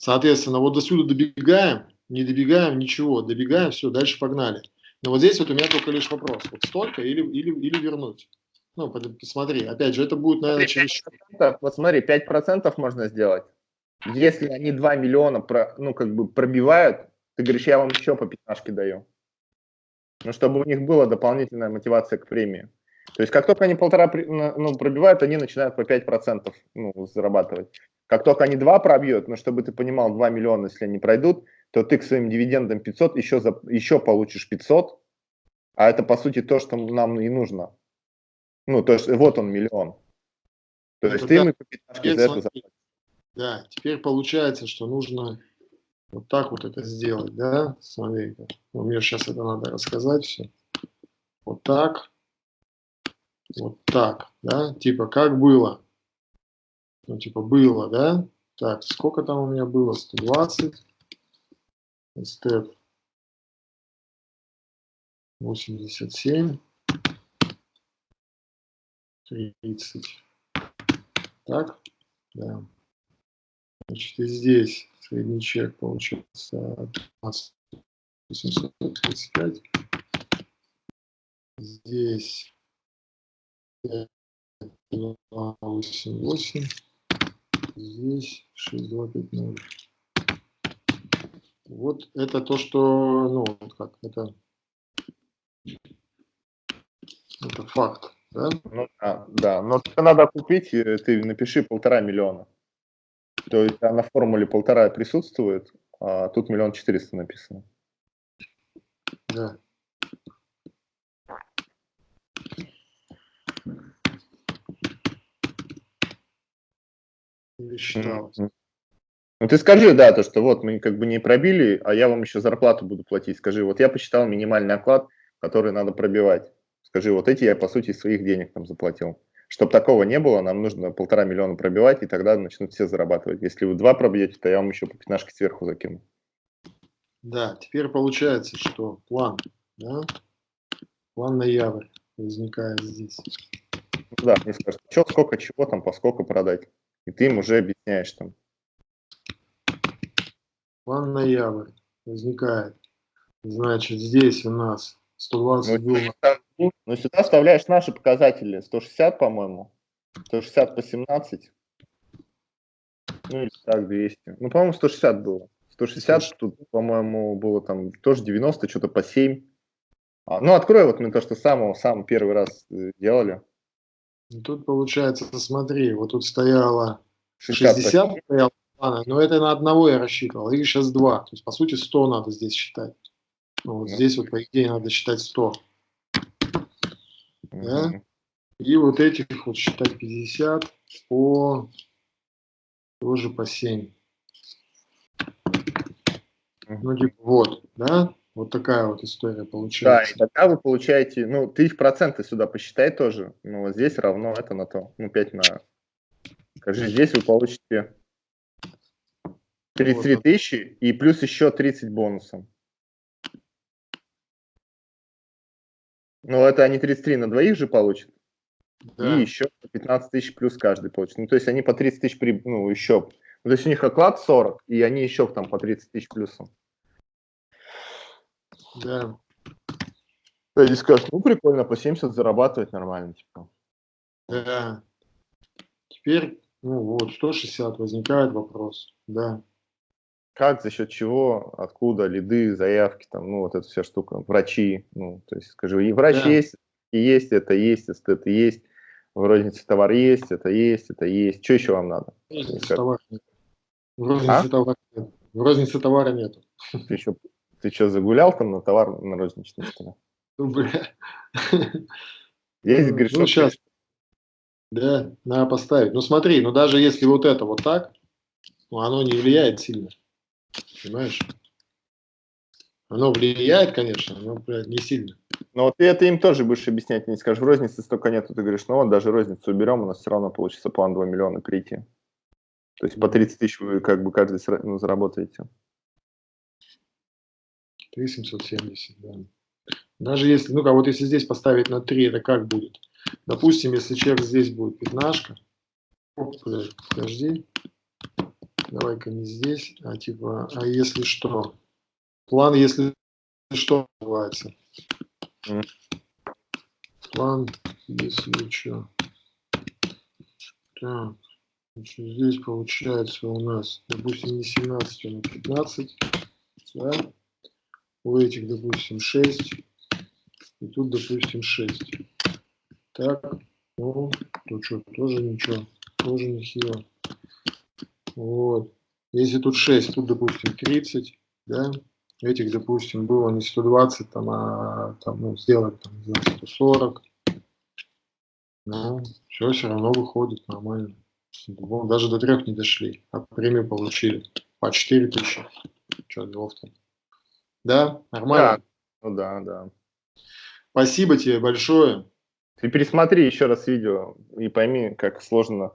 Соответственно, вот до сюда добегаем, не добегаем, ничего, добегаем, все, дальше погнали. Но вот здесь вот у меня только лишь вопрос, вот столько или, или, или вернуть. Ну, посмотри, опять же, это будет, наверное, через...
Вот смотри, 5% можно сделать. Если они 2 миллиона, про, ну, как бы пробивают, ты говоришь, я вам еще по пятнашке даю. Ну, чтобы у них была дополнительная мотивация к премии. То есть, как только они полтора ну, пробивают, они начинают по 5% ну, зарабатывать. Как только они 2 пробьют, ну, чтобы ты понимал, 2 миллиона, если они пройдут, то ты к своим дивидендам 500 еще, за, еще получишь 500, а это, по сути, то, что нам и нужно. Ну, то есть вот он миллион. То есть ты да, мы
теперь, за это Да, теперь получается, что нужно вот так вот это сделать, да? Смотри, ну, мне сейчас это надо рассказать все. Вот так, вот так, да? Типа как было? Ну, типа было, да? Так, сколько там у меня было? 120. Степ 87. 30. Так, да. Значит, и здесь средний чек получается 835. Здесь 288. Здесь 6250. Вот это то, что, ну, как, это, это факт, да?
Ну, да, да, но тебе надо купить, э, ты напиши полтора миллиона. То есть на формуле полтора присутствует, а тут миллион четыреста написано.
Да. Считалось.
Ну ты скажи, да, то, что вот мы как бы не пробили, а я вам еще зарплату буду платить. Скажи, вот я посчитал минимальный оклад, который надо пробивать. Скажи, вот эти я по сути своих денег там заплатил. Чтобы такого не было, нам нужно полтора миллиона пробивать, и тогда начнут все зарабатывать. Если вы два пробьете, то я вам еще по пятнашке сверху закину.
Да, теперь получается, что план, да? План ноябрь возникает здесь.
Да, мне скажут, что, сколько, чего там, по сколько продать. И ты им уже объясняешь там.
План ноябрь возникает. Значит, здесь у нас 120
ну, был. Ну, сюда вставляешь наши показатели. 160, по-моему. 160 по 17. Ну, или так, 200. Ну, по-моему, 160 было. 160 Слушай. тут, по-моему, было там тоже 90, что-то по 7. А, ну, открой вот мы то, что самого, самый первый раз э, делали.
Ну, тут получается, смотри, вот тут стояло 60, 60 стояло но это на одного я рассчитывал, их сейчас два. То есть, по сути, 100 надо здесь считать. Ну, вот здесь вот, по идее, надо считать 100. Да? И вот этих вот считать 50 по тоже по 7. Ну, типа, вот, да? Вот такая вот история получается.
Да, и тогда вы получаете, ну, ты их проценты сюда посчитай тоже. Ну, вот здесь равно это на то. Ну, 5 на... Скажи, здесь вы получите 33 тысячи и плюс еще 30 бонусом. Ну, это они 33 на двоих же получат. Да. И еще 15 тысяч плюс каждый получит. Ну, то есть они по 30 тысяч, при... ну, еще. Ну, то есть у них оклад 40, и они еще там по 30 тысяч плюсом.
Да.
И скажешь, ну, прикольно, по 70 зарабатывать нормально, типа.
Да. Теперь, ну, вот, 160 возникает вопрос, да
как, за счет чего, откуда, лиды, заявки, там, ну, вот эта вся штука, врачи, ну, то есть, скажи, и врач да. есть, и есть, это есть, эстет есть, в рознице товар есть, это есть, это есть, что еще вам надо? В рознице
товара нет. В рознице, а? товара нет. В рознице товара нету.
Ты что, ты что, загулял там на товар на розничной стороне?
Ну, бля.
Есть, говоришь,
ну, сейчас. Да, надо поставить. Ну, смотри, ну, даже если вот это вот так, ну, оно не влияет сильно. Понимаешь? Оно влияет, конечно, но блядь, не сильно.
Но вот ты это им тоже будешь объяснять, не скажешь, в рознице столько нету, ты говоришь, ну вот даже розницу уберем, у нас все равно получится план 2 миллиона прийти. То есть по 30 тысяч вы как бы каждый ну, заработаете.
3770, да. Даже если, ну-ка, вот если здесь поставить на 3, это как будет? Допустим, если человек здесь будет пятнашка, оп, подожди, давай-ка не здесь, а типа, а если что? План, если что, называется. План, если что. Так, значит, здесь получается у нас, допустим, не 17, а на 15. Да? У этих, допустим, 6. И тут, допустим, 6. Так, ну, тут что, тоже ничего, тоже нехило. Вот. Если тут 6, тут, допустим, 30, да, этих, допустим, было не 120, там, а там, ну, сделать, там, не знаю, 140. Ну, все, все равно выходит нормально. Даже до трех не дошли, а премию получили. По 4 тысячи. Что, делов там? Да, нормально?
Да, ну да, да.
Спасибо тебе большое.
Ты пересмотри еще раз видео и пойми, как сложно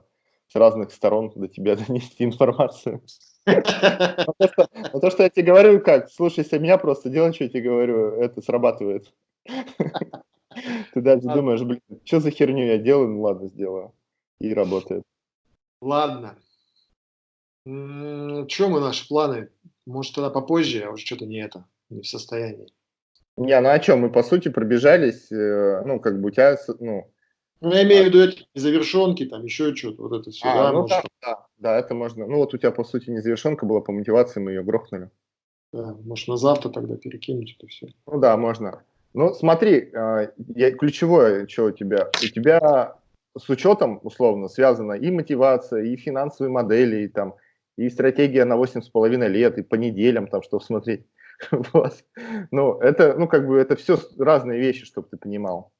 с разных сторон до тебя донести информацию. Но то, что я тебе говорю, как, слушайся меня, просто делай, что я тебе говорю, это срабатывает. Ты дальше думаешь, блин, что за херню я делаю, ну ладно, сделаю. И работает.
Ладно. Что мы наши планы? Может, тогда попозже, а уже что-то не это, не в состоянии.
Не, ну а что, мы по сути пробежались, э, ну, как бы у тебя, ну,
ну, я имею в виду эти завершенки, там еще что-то, вот это все. А,
да, ну, да, да, да, это можно. Ну, вот у тебя, по сути, не завершенка была по мотивации, мы ее грохнули.
Да, может, на завтра тогда перекинуть это все.
Ну да, можно. Ну, смотри, а, я, ключевое, что у тебя, у тебя с учетом, условно, связана и мотивация, и финансовые модели, и, там, и стратегия на 8,5 лет, и по неделям, там, что смотреть. Вот. Ну, это, ну, как бы, это все разные вещи, чтобы ты понимал.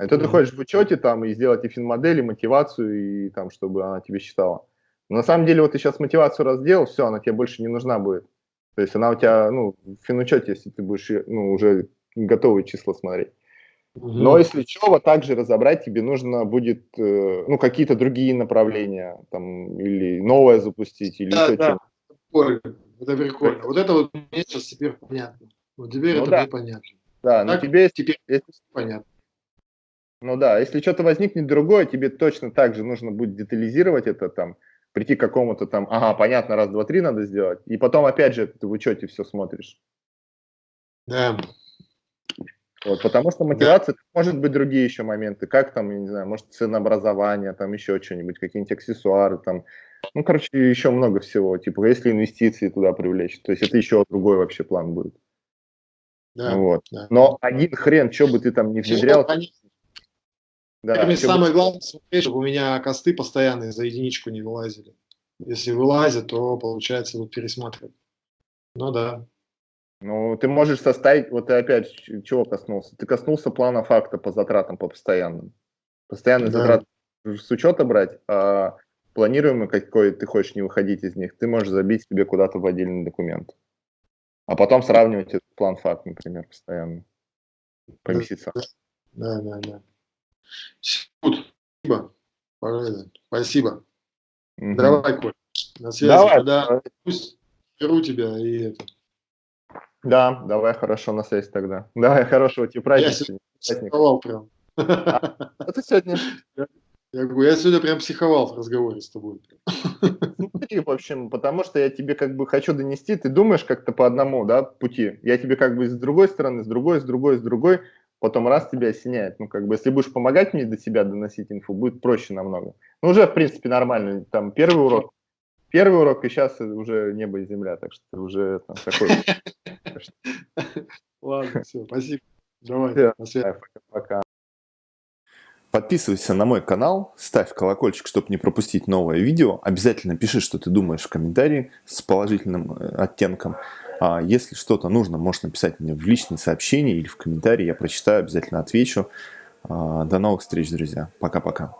А то ты ходишь в учете там и сделать и финмодель, и мотивацию, и там, чтобы она тебе считала. Но на самом деле, вот ты сейчас мотивацию разделал, все, она тебе больше не нужна будет. То есть она у тебя, ну, в финучете, если ты будешь, ну, уже готовые числа смотреть. Угу. Но если вот также разобрать тебе нужно будет, э, ну, какие-то другие направления, там, или новое запустить, или да, еще
да. Прикольно. Это прикольно. Вот это вот мне сейчас теперь понятно. Вот теперь ну, это да. мне понятно.
Да, но тебе теперь если, понятно. Ну да, если что-то возникнет другое, тебе точно так же нужно будет детализировать это там, прийти к какому-то там, ага, понятно, раз, два, три надо сделать, и потом опять же ты в учете все смотришь.
Да.
Вот, потому что мотивация, да. может быть другие еще моменты, как там, я не знаю, может ценообразование, там еще что-нибудь, какие-нибудь аксессуары, там, ну, короче, еще много всего, типа, если инвестиции туда привлечь, то есть это еще другой вообще план будет. Да, вот. да. Но один хрен, что бы ты там не внедрял,
да, Мне самое главное, смотреть, чтобы у меня косты постоянные за единичку не вылазили. Если вылазят, то получается вот пересматривать. Ну да.
Ну, ты можешь составить, вот ты опять чего коснулся? Ты коснулся плана факта по затратам, по постоянным. Постоянные да. затраты с учета брать, а планируемый какой ты хочешь не выходить из них, ты можешь забить себе куда-то в отдельный документ. А потом сравнивать этот план факт, например, постоянно. По месяцам.
Да, да, да. Спасибо. Спасибо. Угу. Давай, Коль. На связи. Давай. Когда пусть беру тебя и это.
Да, давай, хорошо, на связи тогда. Давай, хорошего тебе праздника.
Я психовал прям.
А, это сегодня?
Я говорю, я сегодня прям психовал в разговоре с тобой.
Смотри, в общем, потому что я тебе как бы хочу донести, ты думаешь как-то по одному, да, пути. Я тебе как бы с другой стороны, с другой, с другой, с другой потом раз тебя осеняет. Ну, как бы, если будешь помогать мне до себя доносить инфу, будет проще намного. Ну, уже, в принципе, нормально. Там первый урок, первый урок, и сейчас уже небо и земля, так что уже там такой.
Ладно, все, спасибо. Давай.
Пока.
Подписывайся на мой канал, ставь колокольчик, чтобы не пропустить новое видео. Обязательно пиши, что ты думаешь в комментарии с положительным э, оттенком. А если что-то нужно, можешь написать мне в личные сообщения или в комментарии. Я прочитаю, обязательно отвечу. А, до новых встреч, друзья. Пока-пока.